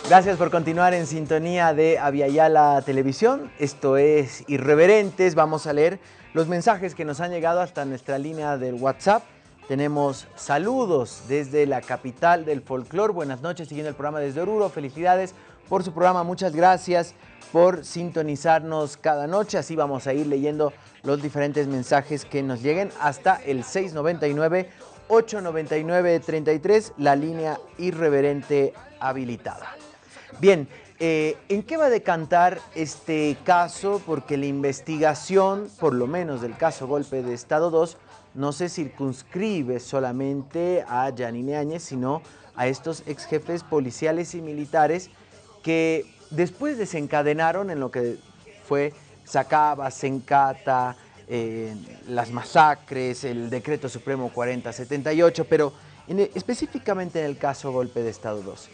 Gracias por continuar en sintonía de Aviala Televisión. Esto es Irreverentes. Vamos a leer los mensajes que nos han llegado hasta nuestra línea del WhatsApp. Tenemos saludos desde la capital del folclor. Buenas noches, siguiendo el programa desde Oruro. Felicidades por su programa. Muchas gracias por sintonizarnos cada noche. Así vamos a ir leyendo los diferentes mensajes que nos lleguen hasta el 699 899 33, la línea irreverente habilitada. Bien, eh, ¿en qué va a decantar este caso? Porque la investigación, por lo menos del caso Golpe de Estado 2, no se circunscribe solamente a Janine Áñez, sino a estos ex jefes policiales y militares que después desencadenaron en lo que fue Sacaba, Sencata, eh, las masacres, el decreto supremo 4078, pero específicamente en el caso Golpe de Estado 2.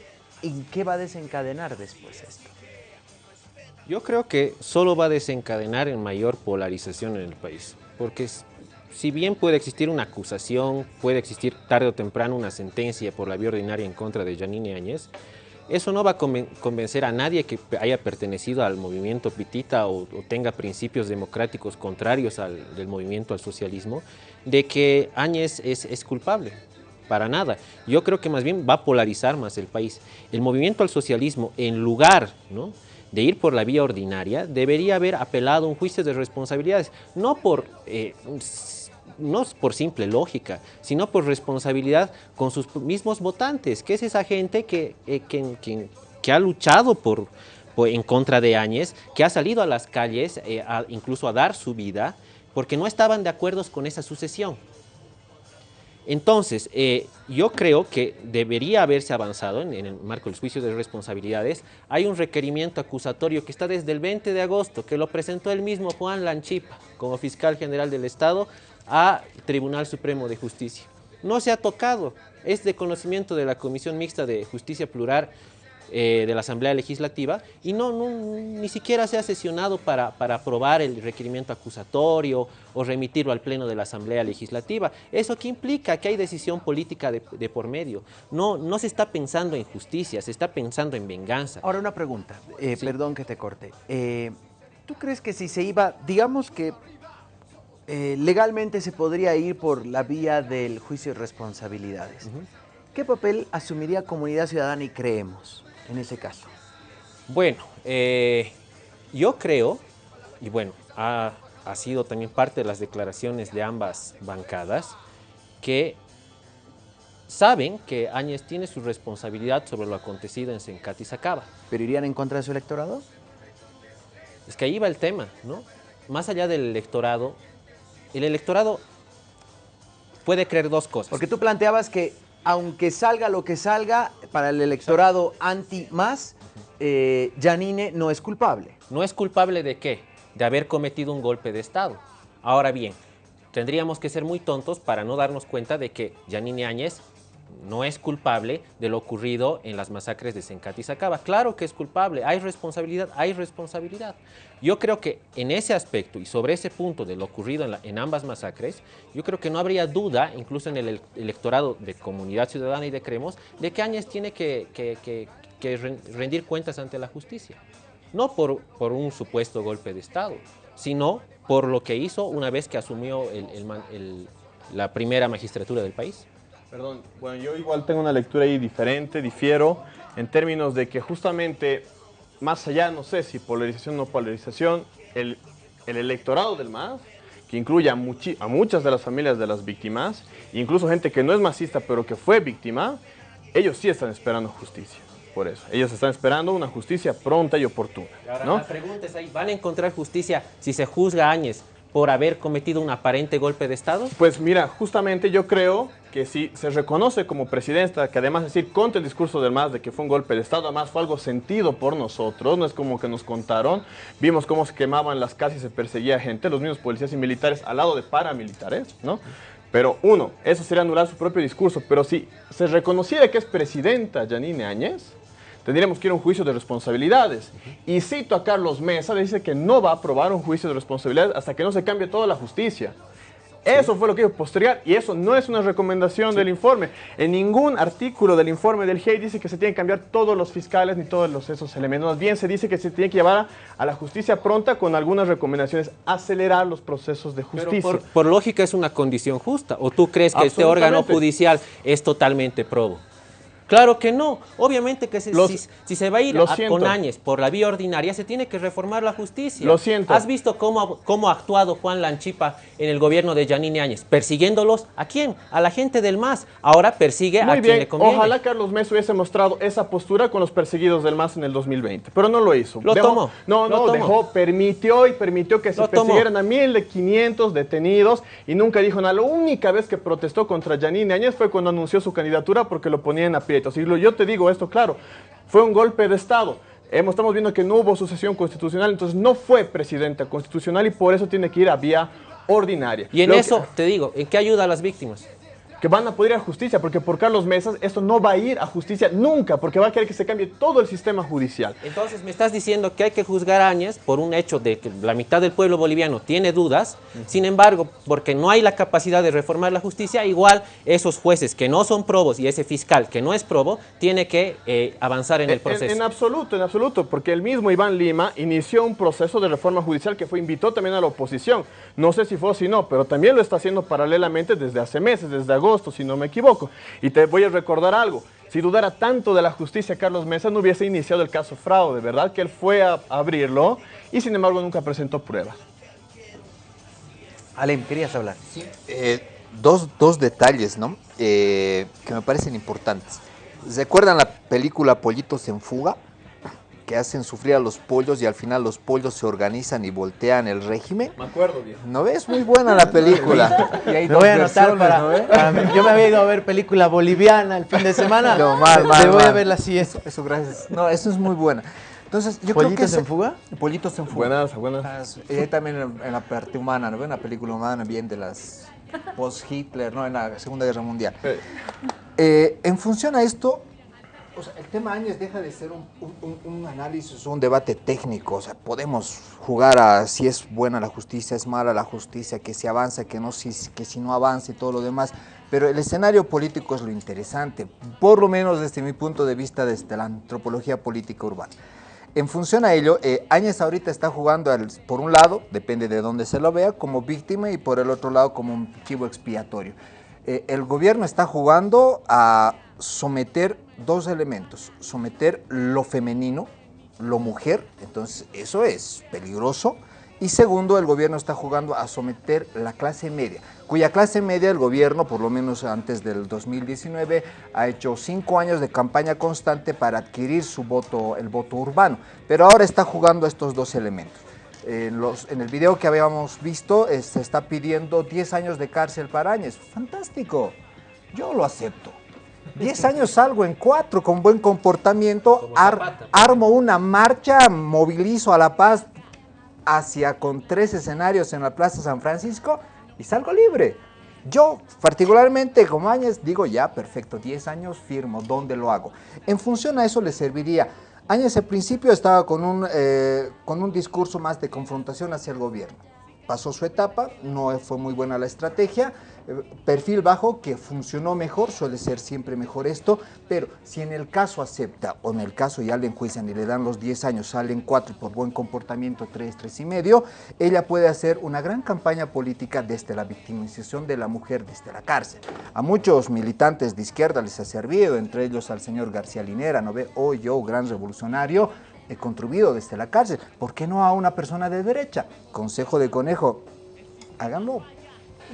¿En qué va a desencadenar después esto? Yo creo que solo va a desencadenar en mayor polarización en el país, porque si bien puede existir una acusación, puede existir tarde o temprano una sentencia por la vía ordinaria en contra de Janine Áñez, eso no va a convencer a nadie que haya pertenecido al movimiento pitita o, tenga principios democráticos contrarios al movimiento al socialismo, de que Áñez es culpable para nada. Yo creo que más bien va a polarizar más el país. El movimiento al socialismo, en lugar de ir por la vía ordinaria, debería haber apelado a un juicio de responsabilidades, no por, eh, no por simple lógica, sino por responsabilidad con sus mismos votantes, que es esa gente que, eh, que, ha luchado por, en contra de Áñez, que ha salido a las calles, eh, incluso a dar su vida, porque no estaban de acuerdo con esa sucesión. Entonces, eh, yo creo que debería haberse avanzado en, el marco del juicio de responsabilidades. Hay un requerimiento acusatorio que está desde el 20 de agosto, que lo presentó el mismo Juan Lanchipa como fiscal general del Estado a Tribunal Supremo de Justicia. No se ha tocado, es de conocimiento de la Comisión Mixta de Justicia Plural eh, de la Asamblea Legislativa y no, ni siquiera se ha sesionado para, para, aprobar el requerimiento acusatorio o remitirlo al Pleno de la Asamblea Legislativa. ¿Eso qué implica? Que hay decisión política de, por medio. No, no se está pensando en justicia, se está pensando en venganza. Ahora una pregunta, eh, perdón que te corte. Eh, ¿Tú crees que si se iba, digamos que legalmente se podría ir por la vía del juicio de responsabilidades? ¿Qué papel asumiría Comunidad Ciudadana y Creemos? En ese caso? Bueno, eh, yo creo, y bueno, ha, sido también parte de las declaraciones de ambas bancadas, que saben que Áñez tiene su responsabilidad sobre lo acontecido en Sencati y Sacaba. ¿Pero irían en contra de su electorado? Es que ahí va el tema, ¿no? Más allá del electorado, el electorado puede creer dos cosas. Porque tú planteabas que aunque salga lo que salga, para el electorado anti-más, eh, Janine no es culpable. ¿No es culpable de qué? De haber cometido un golpe de Estado. Ahora bien, tendríamos que ser muy tontos para no darnos cuenta de que Janine Áñez no es culpable de lo ocurrido en las masacres de Sencati Sacaba. Claro que es culpable, hay responsabilidad, hay responsabilidad. Yo creo que en ese aspecto y sobre ese punto de lo ocurrido en, ambas masacres, yo creo que no habría duda, incluso en el el- electorado de Comunidad Ciudadana y de Cremos, de que Áñez tiene que, que- que- que ren- rendir cuentas ante la justicia. No por, un supuesto golpe de Estado, sino por lo que hizo una vez que asumió la primera magistratura del país. Perdón, bueno, yo igual tengo una lectura ahí diferente, difiero, en términos de que justamente, más allá, no sé si polarización o no polarización, el, el electorado del MAS, que incluye a, a muchas de las familias de las víctimas, incluso gente que no es masista pero que fue víctima, ellos sí están esperando justicia. Por eso, ellos están esperando una justicia pronta y oportuna. Ahora, ¿no? la pregunta es ahí, ¿van a encontrar justicia si se juzga a Áñez por haber cometido un aparente golpe de Estado? Pues mira, justamente yo creo que si se reconoce como presidenta, que además decir contra el discurso del MAS de que fue un golpe de Estado, además fue algo sentido por nosotros, no es como que nos contaron, vimos cómo se quemaban las casas y se perseguía gente, los mismos policías y militares al lado de paramilitares, ¿no? Pero uno, eso sería anular su propio discurso, pero si se reconociera que es presidenta Yanine Áñez, tendríamos que ir a un juicio de responsabilidades. Y cito a Carlos Mesa, le dice que no va a aprobar un juicio de responsabilidades hasta que no se cambie toda la justicia. Eso fue lo que dijo posterior y eso no es una recomendación del informe. En ningún artículo del informe del GEI dice que se tienen que cambiar todos los fiscales ni todos los, esos elementos. Más bien se dice que se tiene que llevar a, a la justicia pronta con algunas recomendaciones, acelerar los procesos de justicia. por, por lógica es una condición justa. ¿O tú crees que este órgano judicial es totalmente probo? Claro que no. Obviamente que se- Los- si, si se va a ir a- con Áñez por la vía ordinaria, se tiene que reformar la justicia. Lo siento. ¿Has visto cómo, ha- cómo ha actuado Juan Lanchipa en el gobierno de Yanine Áñez? Persiguiéndolos, ¿a quién? A la gente del MAS. Ahora persigue Muy a quien le conviene. ojalá Carlos Mesa hubiese mostrado esa postura con los perseguidos del MAS en el 2020, pero no lo hizo. Lo Dejó- tomó, No, lo no, tomó. dejó, permitió y permitió que se Lo tomó. persiguieran a 1.500 detenidos y nunca dijo nada. La única vez que protestó contra Yanine Áñez fue cuando anunció su candidatura porque lo ponía en Y yo te digo esto claro, fue un golpe de Estado. Hemos, estamos viendo que no hubo sucesión constitucional, entonces no fue presidenta constitucional y por eso tiene que ir a vía ordinaria. Y en Lo que- eso, te digo, ¿en qué ayuda a las víctimas? Que van a poder ir a justicia, porque por Carlos Mesas esto no va a ir a justicia nunca, porque va a querer que se cambie todo el sistema judicial. Entonces me estás diciendo que hay que juzgar a Áñez por un hecho de que la mitad del pueblo boliviano tiene dudas, sin embargo, porque no hay la capacidad de reformar la justicia, igual esos jueces que no son probos y ese fiscal que no es probo, tiene que eh, avanzar en el En, proceso. en absoluto, en absoluto, porque el mismo Iván Lima inició un proceso de reforma judicial que fue invitó también a la oposición. No sé si fue o si no, pero también lo está haciendo paralelamente desde hace meses, desde agosto, si no me equivoco. Y te voy a recordar algo. Si dudara tanto de la justicia Carlos Mesa, no hubiese iniciado el caso fraude, ¿verdad? Que él fue a abrirlo y sin embargo nunca presentó pruebas. Alem, querías hablar. Eh, dos, dos detalles, ¿no? Eh, que me parecen importantes. ¿Recuerdan la película Pollitos en Fuga? Que hacen sufrir a los pollos y al final los pollos se organizan y voltean el régimen. Me acuerdo, viejo. ¿No ves? Muy buena la <laughs> película. Y hay Me voy a anotar para, ¿no, para mí. Yo me había ido a ver película boliviana el fin de semana. No, mal, mal, me voy a mal. ver la siguiente. Eso, eso, gracias. No, eso es muy buena. Entonces, yo creo que... ¿Pollitos en fuga? Pollitos en Fuga. Buenas, buenas. Y ahí también en, en la parte humana, ¿no? Una película humana bien de las post-Hitler, ¿no? En la Segunda Guerra Mundial. Eh, Eh, en función a esto, el tema Áñez deja de ser un, un- un- análisis, un debate técnico. O sea, podemos jugar a si es buena la justicia, es mala la justicia, que si avanza, que, no, si, que si no avanza y todo lo demás. Pero el escenario político es lo interesante, por lo menos desde mi punto de vista, desde la antropología política urbana. En función a ello, eh, Áñez ahorita está jugando, por un lado, depende de dónde se lo vea, como víctima y por el otro lado como un chivo expiatorio. Eh, el gobierno está jugando a someter dos elementos, someter lo femenino, lo mujer, entonces eso es peligroso. Y segundo, el gobierno está jugando a someter la clase media, cuya clase media el gobierno, por lo menos antes del 2019, ha hecho cinco años de campaña constante para adquirir su voto, el voto urbano. Pero ahora está jugando estos dos elementos. En, en el video que habíamos visto eh, se está pidiendo 10 años de cárcel para Áñez. Fantástico, yo lo acepto. 10 años salgo en cuatro con buen comportamiento, ar- armo una marcha, movilizo a La Paz hacia con tres escenarios en la Plaza San Francisco y salgo libre. Yo, particularmente, como Áñez, digo ya, perfecto, 10 años firmo, ¿dónde lo hago? En función a eso le serviría. Áñez al principio estaba con un, eh, con un discurso más de confrontación hacia el gobierno. Pasó su etapa, no fue muy buena la estrategia, perfil bajo que funcionó mejor, suele ser siempre mejor esto, pero si en el caso acepta o en el caso ya le enjuician y le dan los 10 años, salen 4 por buen comportamiento, 3, 3 y medio, ella puede hacer una gran campaña política desde la victimización de la mujer desde la cárcel. A muchos militantes de izquierda les ha servido, entre ellos al señor García Linera, ¿no ve? Hoy yo, gran revolucionario, he contribuido desde la cárcel. ¿Por qué no a una persona de derecha? Consejo de conejo, háganlo.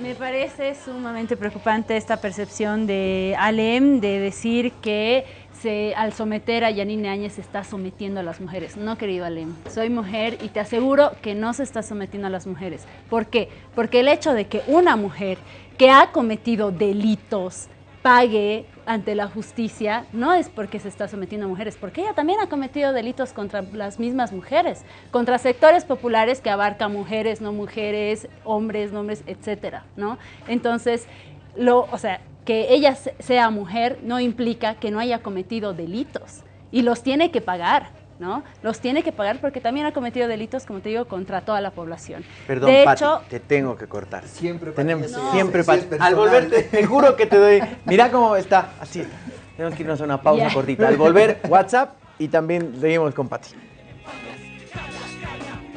Me parece sumamente preocupante esta percepción de Alem de decir que se, al someter a Yanine Áñez se está sometiendo a las mujeres. No, querido Alem, soy mujer y te aseguro que no se está sometiendo a las mujeres. ¿Por qué? Porque el hecho de que una mujer que ha cometido delitos pague ante la justicia no es porque se está sometiendo a mujeres, porque ella también ha cometido delitos contra las mismas mujeres, contra sectores populares que abarcan mujeres, no mujeres, hombres, no hombres, etcétera, ¿no? Entonces, lo, o sea, que ella sea mujer no implica que no haya cometido delitos y los tiene que pagar. ¿No? Los tiene que pagar porque también ha cometido delitos, como te digo, contra toda la población. Perdón, de Pati, hecho, te tengo que cortar. Siempre, Pati, Tenemos, siempre, Pati. Al volver, te, juro que te doy. Mira cómo está. Así está. Tenemos que irnos a una pausa cortita. Al volver, WhatsApp y también seguimos con Pati.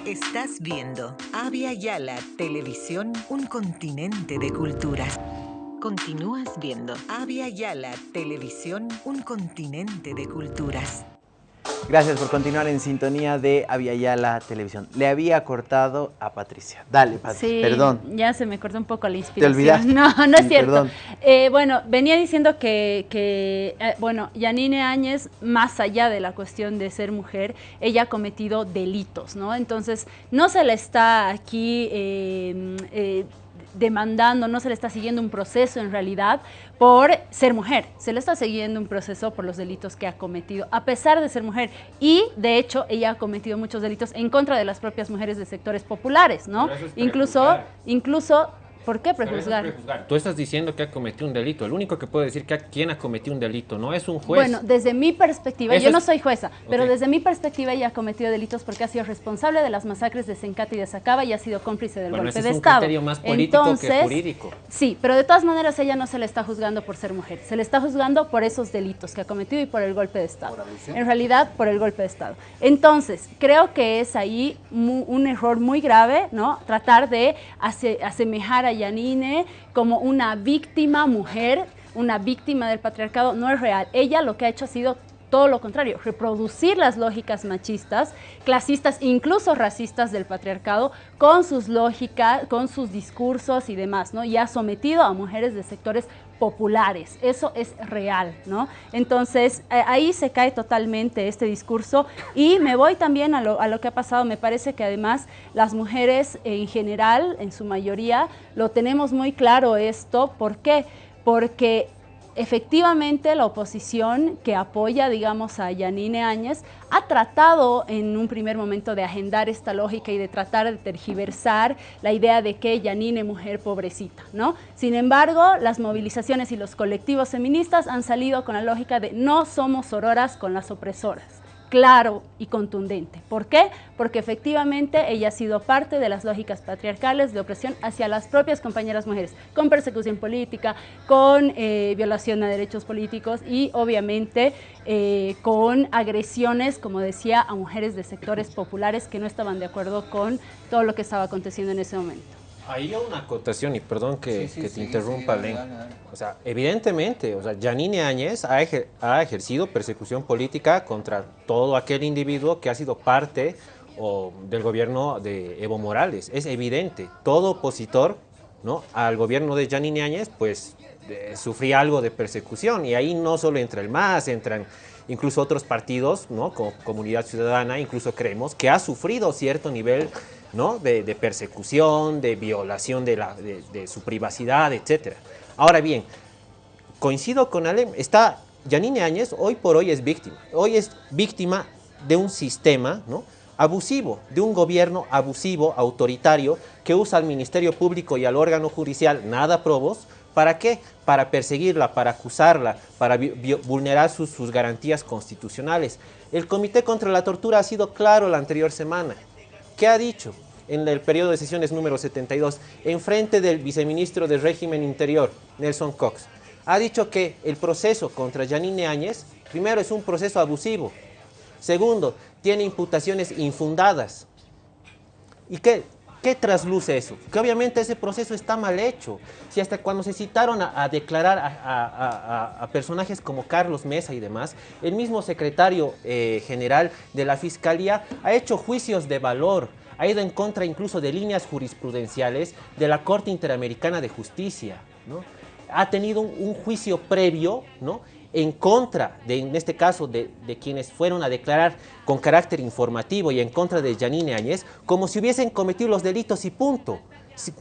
Estás viendo Avia Yala Televisión, un continente de culturas. Continúas viendo Avia Yala Televisión, un continente de culturas. Gracias por continuar en sintonía de Aviala Televisión. Le había cortado a Patricia. Dale, Pati. Sí, Perdón. ya se me cortó un poco la inspiración. olvidaste. <laughs> No, no es cierto. Perdón. Eh, bueno, venía diciendo que, que, eh, bueno, Yanine Áñez, más allá de la cuestión de ser mujer, ella ha cometido delitos, ¿no? Entonces, no se le está aquí eh, eh, demandando, no se le está siguiendo un proceso en realidad por ser mujer, se le está siguiendo un proceso por los delitos que ha cometido, a pesar de ser mujer. Y, de hecho, ella ha cometido muchos delitos en contra de las propias mujeres de sectores populares, ¿no? Es Incluso, incluso, ¿por qué prejuzgar? prejuzgar. Tú estás diciendo que ha cometido un delito. El único que puede decir que a quién ha cometido un delito no es un juez. Bueno, desde mi perspectiva, Eso yo no soy jueza, pero desde mi perspectiva ella ha cometido delitos porque ha sido responsable de las masacres de Sencate y de Sacaba y ha sido cómplice del Bueno, golpe ese de es un Estado. criterio más político que Entonces, jurídico. Sí, pero de todas maneras ella no se le está juzgando por ser mujer, se le está juzgando por esos delitos que ha cometido y por el golpe de Estado. En realidad, por el golpe de Estado. Entonces, creo que es ahí un error muy grave, ¿no? Tratar de ase- asemejar a Yanine como una víctima mujer, una víctima del patriarcado, no es real. Ella lo que ha hecho ha sido todo lo contrario, reproducir las lógicas machistas, clasistas, incluso racistas del patriarcado, con sus lógicas, con sus discursos y demás, ¿no? Y ha sometido a mujeres de sectores populares, eso es real, ¿no? Entonces, eh, ahí se cae totalmente este discurso y me voy también a lo, a lo que ha pasado, me parece que además las mujeres en general, en su mayoría, lo tenemos muy claro esto, ¿por qué? Porque efectivamente la oposición que apoya, digamos, a Yanine Áñez ha tratado en un primer momento de agendar esta lógica y de tratar de tergiversar la idea de que Yanine mujer pobrecita, ¿no? Sin embargo, las movilizaciones y los colectivos feministas han salido con la lógica de no somos sororas con las opresoras claro y contundente. ¿Por qué? Porque efectivamente ella ha sido parte de las lógicas patriarcales de opresión hacia las propias compañeras mujeres, con persecución política, con eh, violación a derechos políticos y obviamente eh, con agresiones, como decía, a mujeres de sectores populares que no estaban de acuerdo con todo lo que estaba aconteciendo en ese momento. Ahí hay una acotación, y perdón que, Sí, sí, que te sí, interrumpa, Len. dale, dale. O sea, evidentemente, o sea, Yanine Áñez ha, ejer- ha ejercido persecución política contra todo aquel individuo que ha sido parte o, del gobierno de Evo Morales. Es evidente, todo opositor ¿no? al gobierno de Yanine Áñez, pues sufría algo de persecución. Y ahí no solo entra el MAS, entran incluso otros partidos, ¿no? como Comunidad Ciudadana, incluso creemos, que ha sufrido cierto nivel de, persecución, de violación de, su privacidad, etc. Ahora bien, coincido con Alem, está Yanine Áñez hoy por hoy es víctima. Hoy es víctima de un sistema, abusivo, de un gobierno abusivo, autoritario, que usa al Ministerio Público y al órgano judicial nada probos, ¿para qué? Para perseguirla, para acusarla, para vulnerar sus, sus garantías constitucionales. El Comité contra la Tortura ha sido claro la anterior semana. ¿Qué ha dicho? En el periodo de sesiones número 72, en frente del viceministro de Régimen Interior, Nelson Cox, ha dicho que el proceso contra Yanine Áñez, primero es un proceso abusivo, segundo, tiene imputaciones infundadas. ¿Y qué, qué trasluce eso? Que obviamente ese proceso está mal hecho. Si hasta cuando se citaron a, declarar a, personajes como Carlos Mesa y demás, el mismo secretario eh, general de la Fiscalía ha hecho juicios de valor, ha ido en contra incluso de líneas jurisprudenciales de la Corte Interamericana de Justicia, ¿no? Ha tenido un juicio previo, ¿no? En contra, de, en este caso, de, quienes fueron a declarar con carácter informativo y en contra de Yanine Áñez, como si hubiesen cometido los delitos y punto.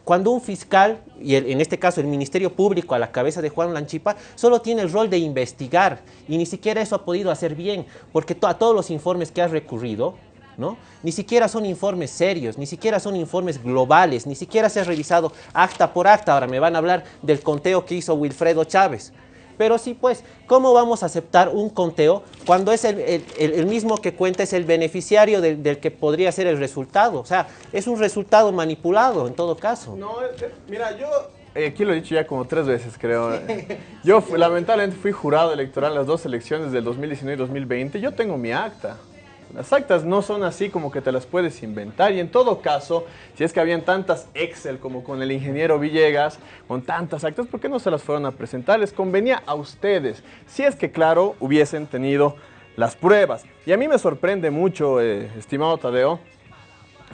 Cuando un fiscal, y en este caso el Ministerio Público a la cabeza de Juan Lanchipa, solo tiene el rol de investigar y ni siquiera eso ha podido hacer bien, porque a todos los informes que ha recurrido, ¿no? Ni siquiera son informes serios, ni siquiera son informes globales, ni siquiera se ha revisado acta por acta. Ahora me van a hablar del conteo que hizo Wilfredo Chávez. Pero sí, pues, ¿cómo vamos a aceptar un conteo cuando es el, el- el- el mismo que cuenta es el beneficiario del, del que podría ser el resultado? O sea, es un resultado manipulado en todo caso. No, mira, yo eh, aquí lo he dicho ya como tres veces, creo. Yo lamentablemente fui jurado electoral en las dos elecciones del 2019 y 2020. Yo tengo mi acta. Las actas no son así como que te las puedes inventar y en todo caso, si es que habían tantas Excel como con el ingeniero Villegas, con tantas actas, ¿por qué no se las fueron a presentar? Les convenía a ustedes, si es que claro, hubiesen tenido las pruebas. Y a mí me sorprende mucho, eh, estimado Tadeo,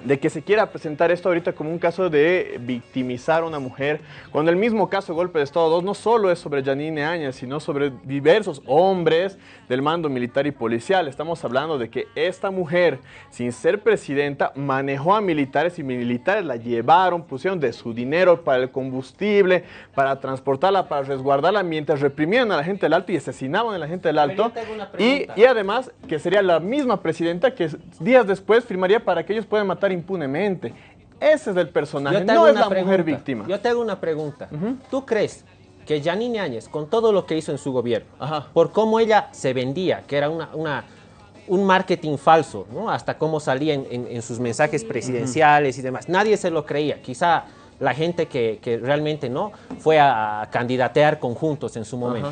de que se quiera presentar esto ahorita como un caso de victimizar a una mujer, cuando el mismo caso Golpe de Estado 2 no solo es sobre Janine Áñez, sino sobre diversos hombres del mando militar y policial. Estamos hablando de que esta mujer, sin ser presidenta, manejó a militares y militares la llevaron, pusieron de su dinero para el combustible, para transportarla, para resguardarla, mientras reprimían a la gente del alto y asesinaban a la gente del alto. Y, y además que sería la misma presidenta que días después firmaría para que ellos puedan matar impunemente. Ese es el personaje, no es una la mujer pregunta. víctima. Yo te hago una pregunta. ¿Tú crees que Yanine Áñez, con todo lo que hizo en su gobierno, Ajá. por cómo ella se vendía, que era una, una- un marketing falso, ¿no? hasta cómo salía en, en- en sus mensajes presidenciales y demás, nadie se lo creía. Quizá la gente que, que realmente no fue a, a candidatear conjuntos en su momento.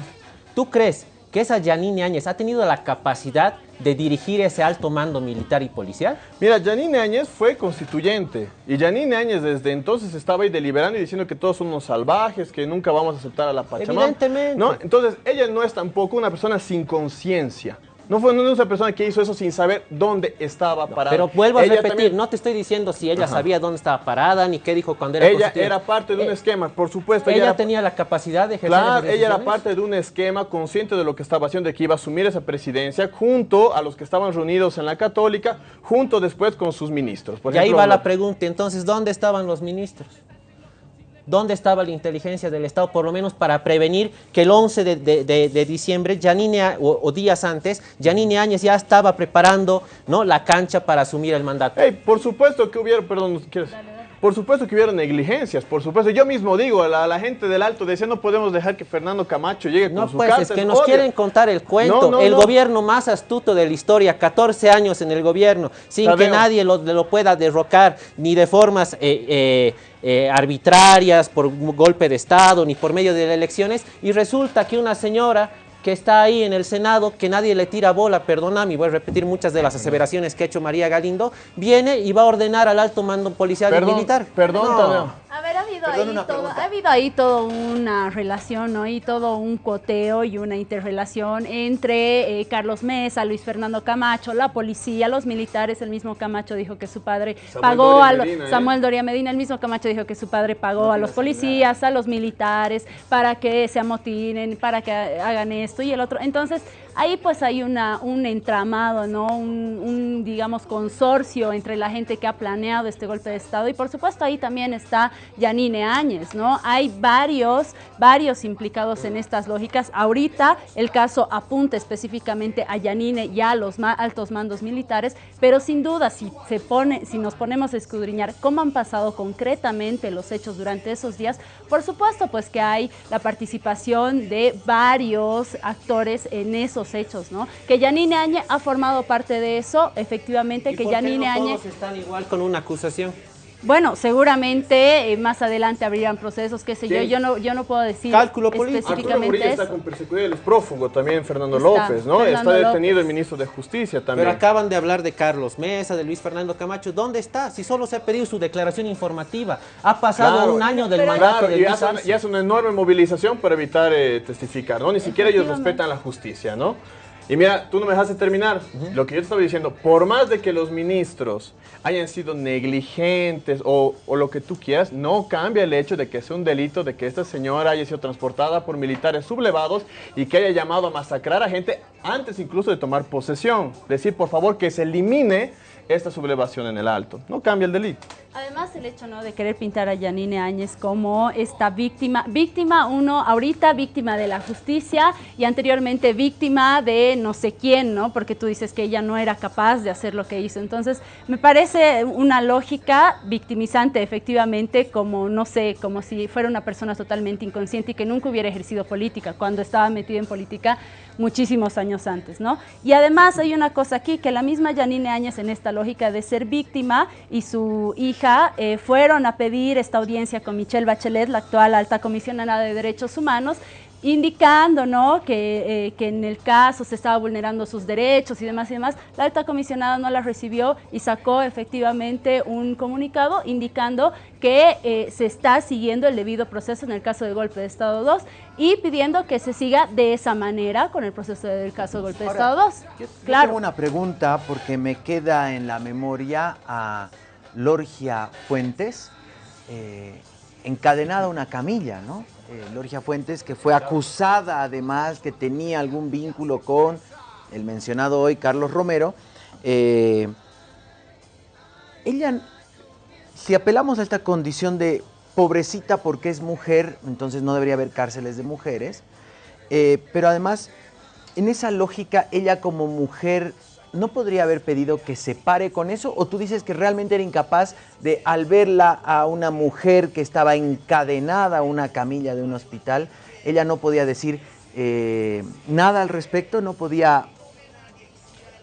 ¿Tú crees que esa Yanine Áñez ha tenido la capacidad de dirigir ese alto mando militar y policial? Mira, Janine Áñez fue constituyente y Janine Áñez desde entonces estaba ahí deliberando y diciendo que todos son unos salvajes, que nunca vamos a aceptar a la Pachamama. Evidentemente. ¿no? Entonces, ella no es tampoco una persona sin conciencia. No fue una persona que hizo eso sin saber dónde estaba parada. Pero vuelvo a Ella repetir, también- no te estoy diciendo si ella Ajá. sabía dónde estaba parada ni qué dijo cuando era Ella era parte de un Eh, esquema, por supuesto. Ella era- tenía la capacidad de ejercer Claro, ella era parte de un esquema consciente de lo que estaba haciendo, de que iba a asumir esa presidencia junto a los que estaban reunidos en la Católica, junto después con sus ministros. Por y ahí va la pregunta, entonces, ¿dónde estaban los ministros? ¿Dónde estaba la inteligencia del Estado, por lo menos para prevenir que el 11 de, de- de- de diciembre, Yanine, Á- o, o días antes, Yanine Áñez ya estaba preparando ¿no? la cancha para asumir el mandato? Ey, por supuesto que hubiera, perdón, ¿quieres? Por supuesto que hubiera negligencias, por supuesto. Yo mismo digo, la, la gente del Alto decía, no podemos dejar que Fernando Camacho llegue No, con su pues carta. es que nos obvio. quieren contar el cuento. No, no, el no. gobierno más astuto de la historia, 14 años en el gobierno, sin que nadie lo, lo pueda derrocar, ni de formas eh, eh, eh, arbitrarias, por golpe de Estado, ni por medio de elecciones. Y resulta que una señora que está ahí en el Senado, que nadie le tira bola, perdóname, voy a repetir muchas de las aseveraciones que ha hecho María Galindo, viene y va a ordenar al alto mando policial y Perdón, militar. perdón, No. A ver, ha habido, Perdón, ahí todo, ha habido ahí toda una relación, ¿no? Y todo un coteo y una interrelación entre eh, Carlos Mesa, Luis Fernando Camacho, la policía, los militares. El mismo Camacho dijo que su padre Samuel pagó Doria a lo- Medina, ¿eh? Samuel Doria Medina. El mismo Camacho dijo que su padre pagó a los policías, a los militares, para que se amotinen, para que ha- hagan esto y el otro. Entonces, Ahí pues hay una, un entramado, ¿no? Un, digamos, consorcio entre la gente que ha planeado este golpe de Estado y por supuesto ahí también está Yanine Áñez, ¿no? Hay varios, varios implicados en estas lógicas. Ahorita el caso apunta específicamente a Yanine y a los ma- altos mandos militares, pero sin duda si, se pone, si nos ponemos a escudriñar cómo han pasado concretamente los hechos durante esos días, por supuesto pues que hay la participación de varios actores en esos hechos, ¿no? Que Yanine Áñez ha formado parte de eso, efectivamente, ¿Y que por qué Yanine no todos están igual con una acusación? Bueno, seguramente eh, más adelante abrirán procesos, qué sé yo, Sí. yo no, yo no puedo decir Cálculo específicamente Murillo está eso. con persecución, él es prófugo también, Fernando Está López, ¿no? Fernando está detenido López. el ministro de Justicia también. Pero acaban de hablar de Carlos Mesa, de Luis Fernando Camacho. ¿Dónde está? Si solo se ha pedido su declaración informativa. Ha pasado Claro. un año del Pero- mandato Claro, de y Luis hace, y hace una enorme movilización para evitar eh, testificar, ¿no? Ni siquiera ellos respetan la justicia, ¿no? Y mira, tú no me dejaste terminar. Lo que yo te estaba diciendo, por más de que los ministros hayan sido negligentes o, o lo que tú quieras, no cambia el hecho de que sea un delito de que esta señora haya sido transportada por militares sublevados y que haya llamado a masacrar a gente antes incluso de tomar posesión. Decir, por favor, que se elimine esta sublevación en el alto. No cambia el delito. Además, el hecho ¿no? de querer pintar a Yanine Áñez como esta víctima, víctima uno, ahorita víctima de la justicia y anteriormente víctima de no sé quién, ¿no? Porque tú dices que ella no era capaz de hacer lo que hizo. Entonces, me parece una lógica victimizante, efectivamente, como, no sé, como si fuera una persona totalmente inconsciente y que nunca hubiera ejercido política, cuando estaba metida en política muchísimos años antes, ¿no? Y además hay una cosa aquí, que la misma Yanine Áñez en esta lógica de ser víctima y su hija eh, fueron a pedir esta audiencia con Michelle Bachelet, la actual alta comisionada de derechos humanos, indicando ¿no? que, eh, que en el caso se estaba vulnerando sus derechos y demás y demás, la alta comisionada no la recibió y sacó efectivamente un comunicado indicando que eh, se está siguiendo el debido proceso en el caso del golpe de Estado 2 y pidiendo que se siga de esa manera con el proceso del caso del golpe de Estado 2. Yo, yo claro. tengo una pregunta porque me queda en la memoria a Lorgia Fuentes, eh, encadenada a una camilla, ¿no? Eh, Lorgia Fuentes, que fue acusada además que tenía algún vínculo con el mencionado hoy Carlos Romero. Eh, ella, si apelamos a esta condición de pobrecita porque es mujer, entonces no debería haber cárceles de mujeres, eh, pero además en esa lógica, ella como mujer no podría haber pedido que se pare con eso, o tú dices que realmente era incapaz de, al verla a una mujer que estaba encadenada a una camilla de un hospital, ella no podía decir eh, nada al respecto, no podía,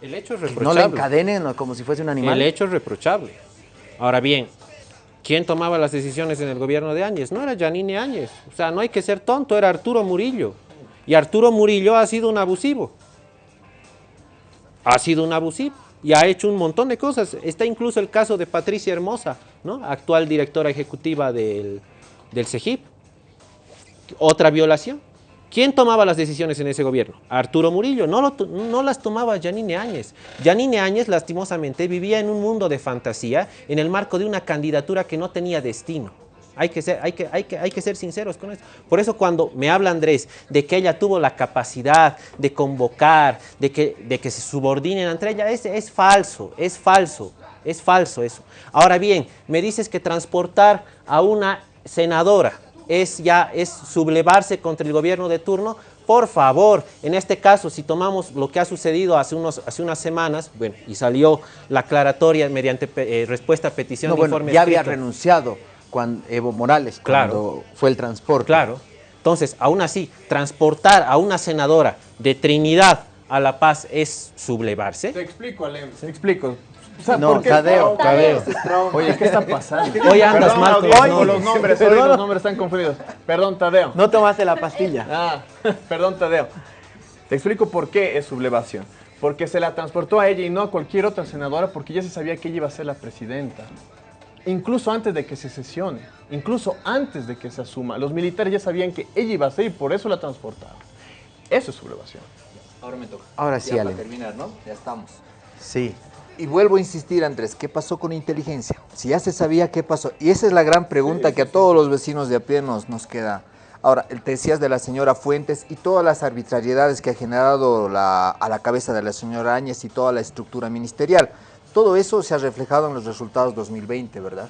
El hecho es no reprochable. la encadenen ¿no? como si fuese un animal. El hecho es reprochable. Ahora bien, ¿quién tomaba las decisiones en el gobierno de Áñez? No era Yanine Áñez. O sea, no hay que ser tonto, era Arturo Murillo. Y Arturo Murillo ha sido un abusivo. Ha sido un abusivo. Y ha hecho un montón de cosas. Está incluso el caso de Patricia Hermosa, ¿no? actual directora ejecutiva del, del CEGIP. Otra violación. ¿Quién tomaba las decisiones en ese gobierno? Arturo Murillo, no, lo no las tomaba Yanine Áñez. Yanine Áñez, lastimosamente, vivía en un mundo de fantasía en el marco de una candidatura que no tenía destino. Hay que, ser, hay, que, hay, que, hay que ser sinceros con eso. Por eso cuando me habla Andrés de que ella tuvo la capacidad de convocar, de que, de que se subordinen entre ella, es, es falso, es falso, es falso eso. Ahora bien, me dices que transportar a una senadora es ya es sublevarse contra el gobierno de turno. Por favor, en este caso, si tomamos lo que ha sucedido hace, unos, hace unas semanas, bueno, y salió la aclaratoria mediante eh, respuesta a petición No, de bueno, informe ya había renunciado cuando Evo Morales, Claro. cuando fue el transporte. Claro. Entonces, aún así, transportar a una senadora de Trinidad a La Paz es sublevarse. Te explico, Alem, te explico. O sea, No, ¿por qué- Tadeo, Tadeo. Oye, ¿qué está pasando? <laughs> Hoy andas Perdón, mal no, nombres. los nombres, hoy los nombres están confundidos. Perdón, Tadeo. No tomaste la pastilla. <laughs> Ah, perdón, Tadeo. Te explico por qué es sublevación. Porque se la transportó a ella y no a cualquier otra senadora porque ya se sabía que ella iba a ser la presidenta. Incluso antes de que se sesione, incluso antes de que se asuma, los militares ya sabían que ella iba a ser y por eso la transportaron. Eso es sublevación. Ahora me toca. Ahora sí, Ya Ale. para terminar, ¿no? Ya estamos. Sí. Y vuelvo a insistir, Andrés, ¿qué pasó con inteligencia? Si ya se sabía qué pasó. Y esa es la gran pregunta que a todos los vecinos de a pie nos, nos queda Ahora, te decías de la señora Fuentes y todas las arbitrariedades que ha generado la- a la cabeza de la señora Áñez y toda la estructura ministerial. Todo eso se ha reflejado en los resultados 2020, ¿verdad?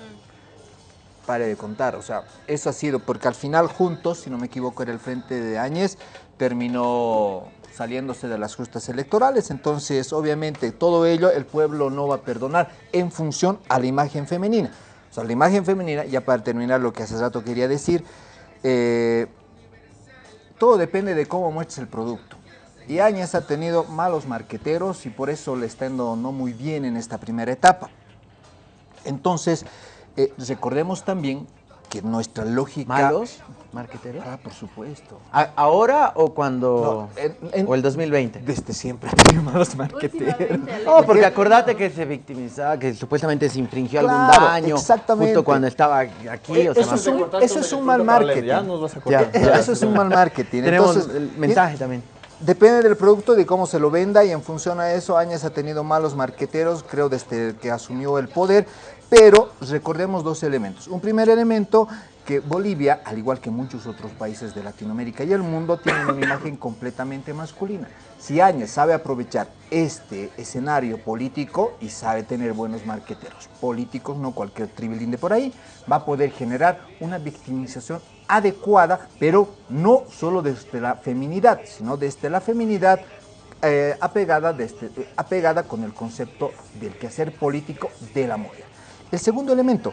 Pare de contar, o sea, eso ha sido, porque al final juntos, si no me equivoco, era el frente de Áñez, terminó saliéndose de las justas electorales, entonces obviamente todo ello el pueblo no va a perdonar en función a la imagen femenina. O sea, la imagen femenina, ya para terminar lo que hace rato quería decir, eh, todo depende de cómo muestres el producto. Y Áñez ha tenido malos marqueteros y por eso le está yendo no muy bien en esta primera etapa. Entonces, eh, recordemos también que nuestra lógica... ¿Malos marqueteros? Ah, por supuesto. ¿A- ¿Ahora o cuando? No, en- en- ¿O el 2020? Desde siempre <laughs> ha tenido malos marqueteros. No, porque acordate que se victimizaba, que supuestamente se infringió algún daño. exactamente. Justo cuando estaba aquí. Eh, o sea, eso es un, eso es un mal marketing. Ya nos vas a Ya. Eso es un mal marketing. Tenemos Entonces, el mensaje también. Depende del producto, de cómo se lo venda y en función a eso Áñez ha tenido malos marqueteros, creo, desde que asumió el poder, pero recordemos dos elementos. Un primer elemento, que Bolivia, al igual que muchos otros países de Latinoamérica y el mundo, tienen una imagen completamente masculina. Si Áñez sabe aprovechar este escenario político y sabe tener buenos marqueteros políticos, no cualquier tribilín de por ahí, va a poder generar una victimización adecuada, pero no solo desde la feminidad, sino desde la feminidad eh, apegada, desde- eh, apegada con el concepto del quehacer político de la mujer. El segundo elemento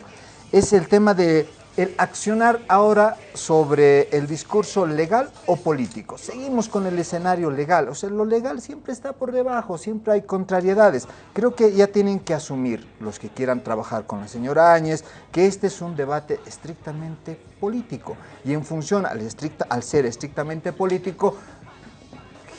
es el tema de el accionar ahora sobre el discurso legal o político. Seguimos con el escenario legal, o sea, lo legal siempre está por debajo, siempre hay contrariedades. Creo que ya tienen que asumir los que quieran trabajar con la señora Áñez que este es un debate estrictamente político y en función al, al ser estrictamente político,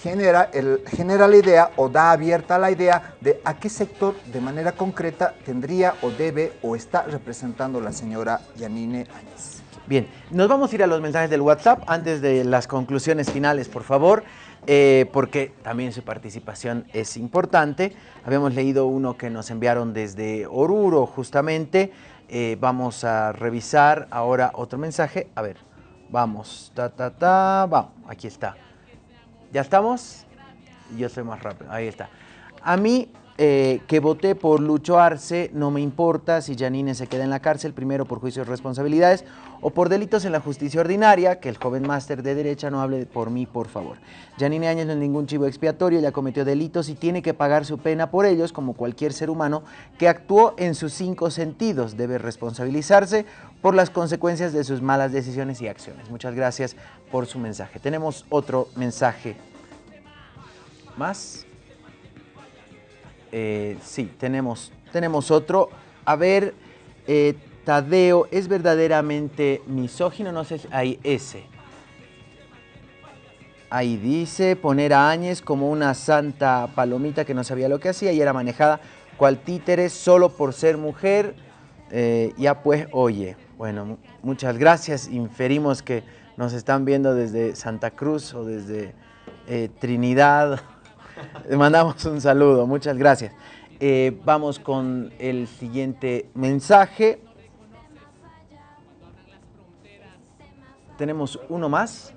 genera, el, genera la idea o da abierta la idea de a qué sector de manera concreta tendría o debe o está representando la señora Yanine Áñez. Bien, nos vamos a ir a los mensajes del WhatsApp antes de las conclusiones finales, por favor, eh, porque también su participación es importante. Habíamos leído uno que nos enviaron desde Oruro, justamente. Eh, vamos a revisar ahora otro mensaje. A ver, vamos, ta, ta, ta, vamos, aquí está. ¿Ya estamos? Yo soy más rápido, ahí está. A mí, eh, que voté por Lucho Arce, no me importa si Janine se queda en la cárcel, primero por juicio de responsabilidades o por delitos en la justicia ordinaria, que el joven máster de derecha no hable por mí, por favor. Janine Áñez no es ningún chivo expiatorio, ella cometió delitos y tiene que pagar su pena por ellos, como cualquier ser humano que actuó en sus cinco sentidos. Debe responsabilizarse por las consecuencias de sus malas decisiones y acciones. Muchas gracias por su mensaje. Tenemos otro mensaje más. Eh, sí, tenemos, tenemos otro. A ver, eh, Tadeo, ¿es verdaderamente misógino? No sé si hay ese. Ahí dice, poner a Áñez como una santa palomita que no sabía lo que hacía y era manejada cual títere solo por ser mujer. Eh, ya pues, oye, bueno, mu- muchas gracias. Inferimos que nos están viendo desde Santa Cruz o desde eh, Trinidad. <laughs> Le mandamos un saludo, muchas gracias. Eh, vamos con el siguiente mensaje. Tenemos uno más.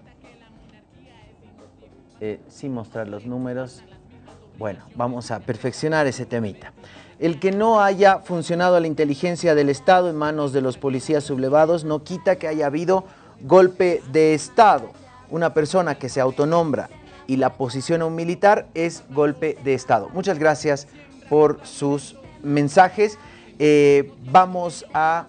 Eh, sin mostrar los números. Bueno, vamos a perfeccionar ese temita. El que no haya funcionado la inteligencia del Estado en manos de los policías sublevados no quita que haya habido golpe de Estado. Una persona que se autonombra y la posiciona un militar es golpe de Estado. Muchas gracias por sus mensajes. Eh, vamos a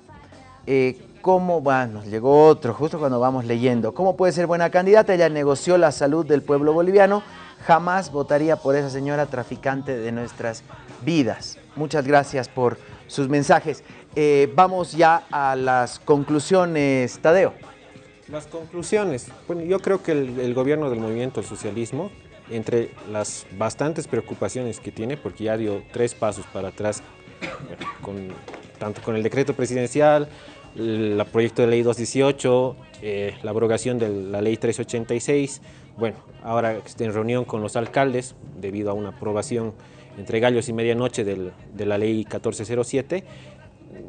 eh, cómo, bueno, nos llegó otro justo cuando vamos leyendo. ¿Cómo puede ser buena candidata? Ella negoció la salud del pueblo boliviano. Jamás votaría por esa señora traficante de nuestras vidas. Muchas gracias por sus mensajes. Eh, vamos ya a las conclusiones, Tadeo. Las conclusiones. Bueno, yo creo que el, gobierno del movimiento al socialismo, entre las bastantes preocupaciones que tiene, porque ya dio tres pasos para atrás, con, tanto con el decreto presidencial, el proyecto de ley 218, eh, la abrogación de la ley 386, bueno, ahora está en reunión con los alcaldes debido a una aprobación entre gallos y medianoche del- de la ley 1407,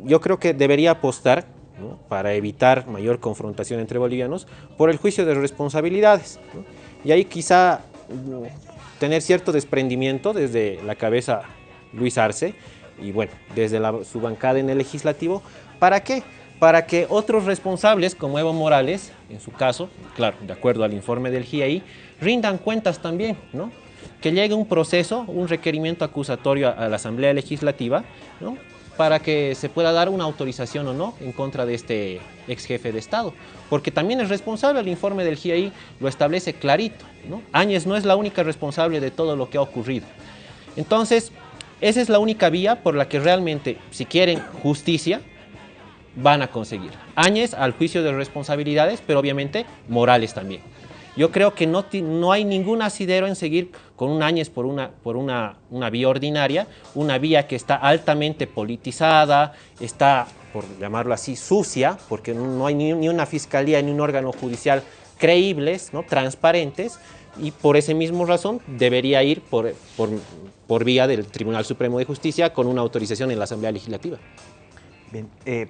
yo creo que debería apostar para evitar mayor confrontación entre bolivianos por el juicio de responsabilidades. Y ahí quizá mm, tener cierto desprendimiento desde la cabeza Luis Arce y bueno, desde su bancada en el legislativo. ¿Para qué? Para que otros responsables, como Evo Morales, en su caso, claro, de acuerdo al informe del GIAI, rindan cuentas también, ¿no? Que llegue un proceso, un requerimiento acusatorio a, la Asamblea Legislativa, ¿no? Para que se pueda dar una autorización o no en contra de este ex jefe de Estado. Porque también es responsable, el informe del GIAI lo establece clarito, ¿no? Áñez no es la única responsable de todo lo que ha ocurrido. Entonces, esa es la única vía por la que realmente, si quieren justicia, van a conseguir. Áñez al juicio de responsabilidades, pero obviamente morales también. Yo creo que no, no hay ningún asidero en seguir con un Áñez por, una, por una, una vía ordinaria, una vía que está altamente politizada, está, por llamarlo así, sucia, porque no hay ni, ni una fiscalía ni un órgano judicial creíbles, ¿no? transparentes, y por esa misma razón debería ir por, por, por vía del Tribunal Supremo de Justicia con una autorización en la Asamblea Legislativa. Bien, eh.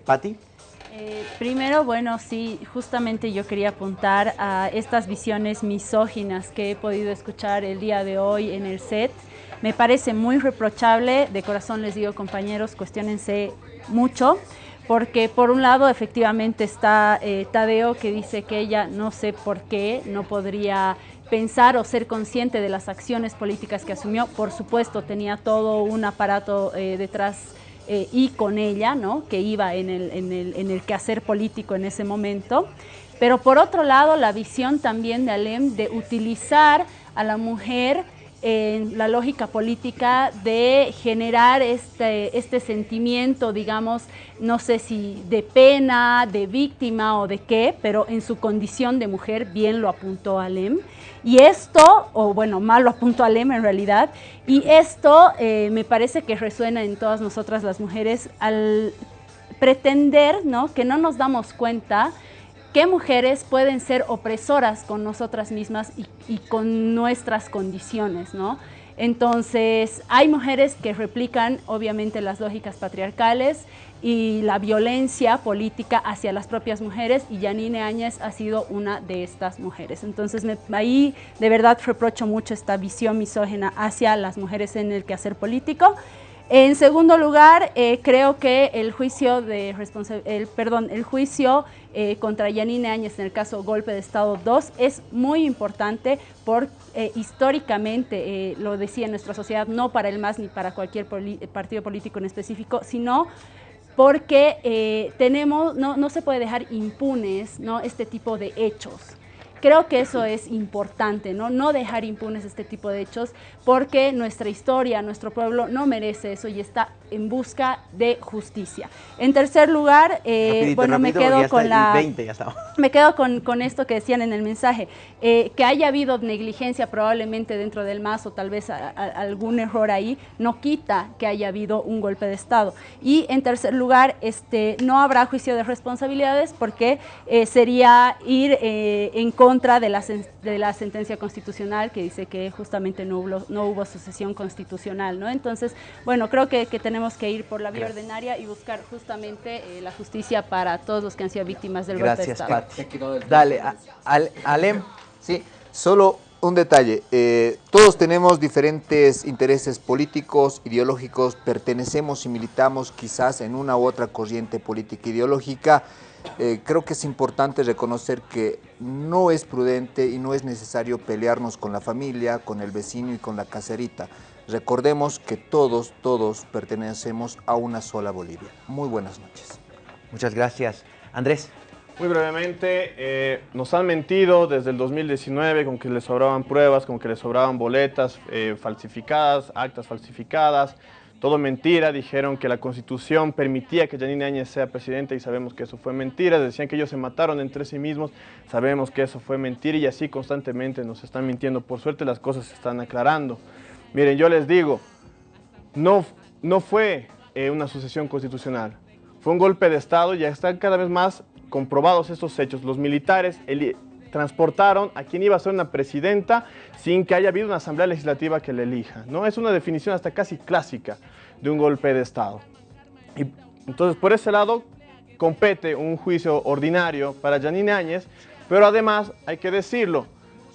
Eh, primero, bueno, sí, justamente yo quería apuntar a estas visiones misóginas que he podido escuchar el día de hoy en el set. Me parece muy reprochable, de corazón les digo compañeros, cuestionense mucho, porque por un lado efectivamente está eh, Tadeo que dice que ella no sé por qué no podría pensar o ser consciente de las acciones políticas que asumió. Por supuesto, tenía todo un aparato eh, detrás eh, y con ella, ¿no? que iba en el, en, el, en el quehacer político en ese momento. Pero por otro lado, la visión también de Alem de utilizar a la mujer en la lógica política de generar este, este sentimiento, digamos, no sé si de pena, de víctima o de qué, pero en su condición de mujer, bien lo apuntó Alem. Y esto, o bueno, mal lo <laughs> apuntó Alem en realidad, y esto eh, me parece que resuena en todas nosotras las mujeres al pretender ¿no? que no nos damos cuenta que mujeres pueden ser opresoras con nosotras mismas y, y con nuestras condiciones, ¿no? Entonces, hay mujeres que replican obviamente las lógicas patriarcales y la violencia política hacia las propias mujeres y Yanine Áñez ha sido una de estas mujeres. Entonces, ahí de verdad reprocho mucho esta visión misógena hacia las mujeres en el quehacer político. En segundo lugar, eh, creo que el juicio de el, perdón, el juicio eh, contra Yanine Áñez en el caso Golpe de Estado 2 es muy importante por eh, históricamente, lo decía en nuestra sociedad, no para el MAS ni para cualquier partido político en específico, sino porque eh, tenemos, no, no se puede dejar impunes ¿no? este tipo de hechos. Creo que eso es importante, ¿no? No dejar impunes este tipo de hechos porque nuestra historia, nuestro pueblo no merece eso y está en busca de justicia. En tercer lugar, eh, Rapidito, bueno, me quedo con la... 20 ya estamos. <laughs> Me quedo con, con esto que decían en el mensaje, eh, que haya habido negligencia probablemente dentro del MAS o tal vez a- a- algún error ahí, no quita que haya habido un golpe de Estado. Y en tercer lugar, este, no habrá juicio de responsabilidades porque eh, sería ir en contra de la, de la sentencia constitucional que dice que justamente no hubo, no hubo sucesión constitucional. ¿no? Entonces, bueno, creo que, que tenemos que ir por la vía Gracias. ordinaria y buscar justamente eh, la justicia para todos los que han sido víctimas del golpe de Gracias, Estado. Pati. Dale, a- al- Alem. Sí, solo un detalle. eh, todos tenemos diferentes intereses políticos, ideológicos, pertenecemos y militamos quizás en una u otra corriente política ideológica. Eh, creo que es importante reconocer que no es prudente y no es necesario pelearnos con la familia, con el vecino y con la caserita. Recordemos que todos, todos pertenecemos a una sola Bolivia. Muy buenas noches. Muchas gracias. Andrés. Muy brevemente, eh, nos han mentido desde el 2019 con que les sobraban pruebas, con que les sobraban boletas eh, falsificadas, actas falsificadas. Todo mentira, dijeron que la constitución permitía que Janine Áñez sea presidenta y sabemos que eso fue mentira. Decían que ellos se mataron entre sí mismos, sabemos que eso fue mentira y así constantemente nos están mintiendo. Por suerte las cosas se están aclarando. Miren, yo les digo, no, no fue eh, una sucesión constitucional, fue un golpe de Estado ya están cada vez más comprobados estos hechos. Los militares eli- transportaron a quien iba a ser una presidenta sin que haya habido una asamblea legislativa que le elija. ¿no? Es una definición hasta casi clásica de un golpe de Estado. Y entonces, por ese lado, compete un juicio ordinario para Janine Áñez, pero además hay que decirlo,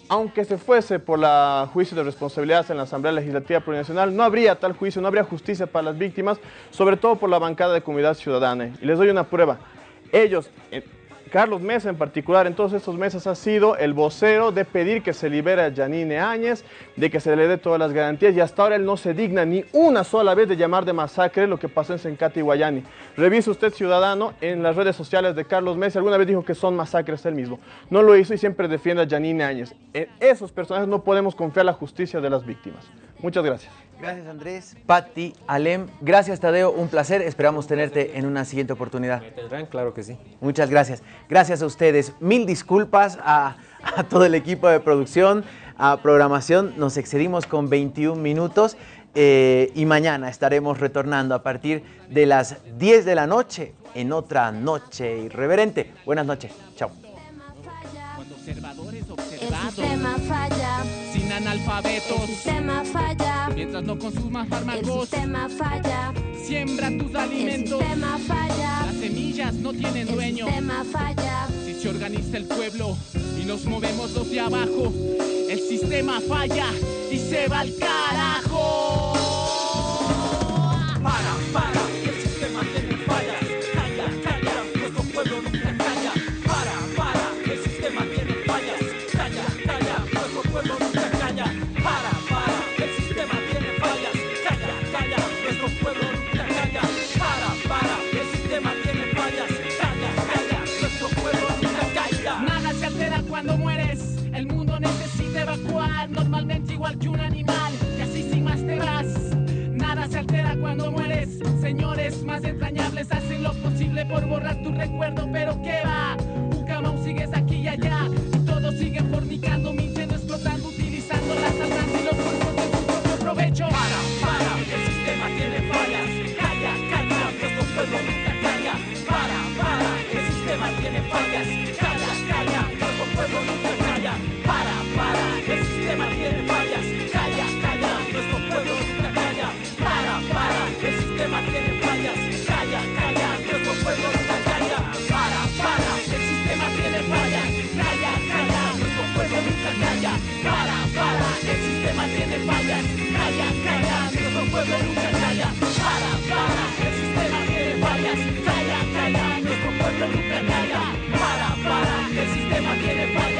aunque se fuese por la juicio de responsabilidades en la Asamblea Legislativa Plurinacional, no habría tal juicio, no habría justicia para las víctimas, sobre todo por la bancada de Comunidad Ciudadana. Y les doy una prueba. Ellos, Carlos Mesa en particular, en todos estos meses ha sido el vocero de pedir que se libere a Janine Áñez, de que se le dé todas las garantías y hasta ahora él no se digna ni una sola vez de llamar de masacre lo que pasó en Sencati y Guayani. Revise usted, ciudadano, en las redes sociales de Carlos Mesa, alguna vez dijo que son masacres él mismo. No lo hizo y siempre defiende a Janine Áñez. En esos personajes no podemos confiar la justicia de las víctimas. Muchas gracias. Gracias Andrés, Patti, Alem. Gracias Tadeo, un placer. Esperamos tenerte en una siguiente oportunidad. ¿Me tendrán? Claro que sí. Muchas gracias. Gracias a ustedes. Mil disculpas a, a todo el equipo de producción, a programación. Nos excedimos con 21 minutos eh, y mañana estaremos retornando a partir de las 10 de la noche en otra noche irreverente. Buenas noches. Chao. Cuando observadores El observados, sistema falla, sin el analfabetos, sistema falla, mientras no consumas el fármacos, sistema falla, siembra tus el alimentos. sistema falla, Las semillas no tienen el dueño. sistema falla, Si se organiza el pueblo y nos movemos los de abajo, el sistema falla y se va al carajo. Que un animal. Y así sin más te vas. Nada se altera cuando mueres. Señores más entrañables hacen lo posible por borrar tu recuerdo, pero ¿qué va? Ucamau sigues aquí y allá.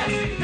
Yes.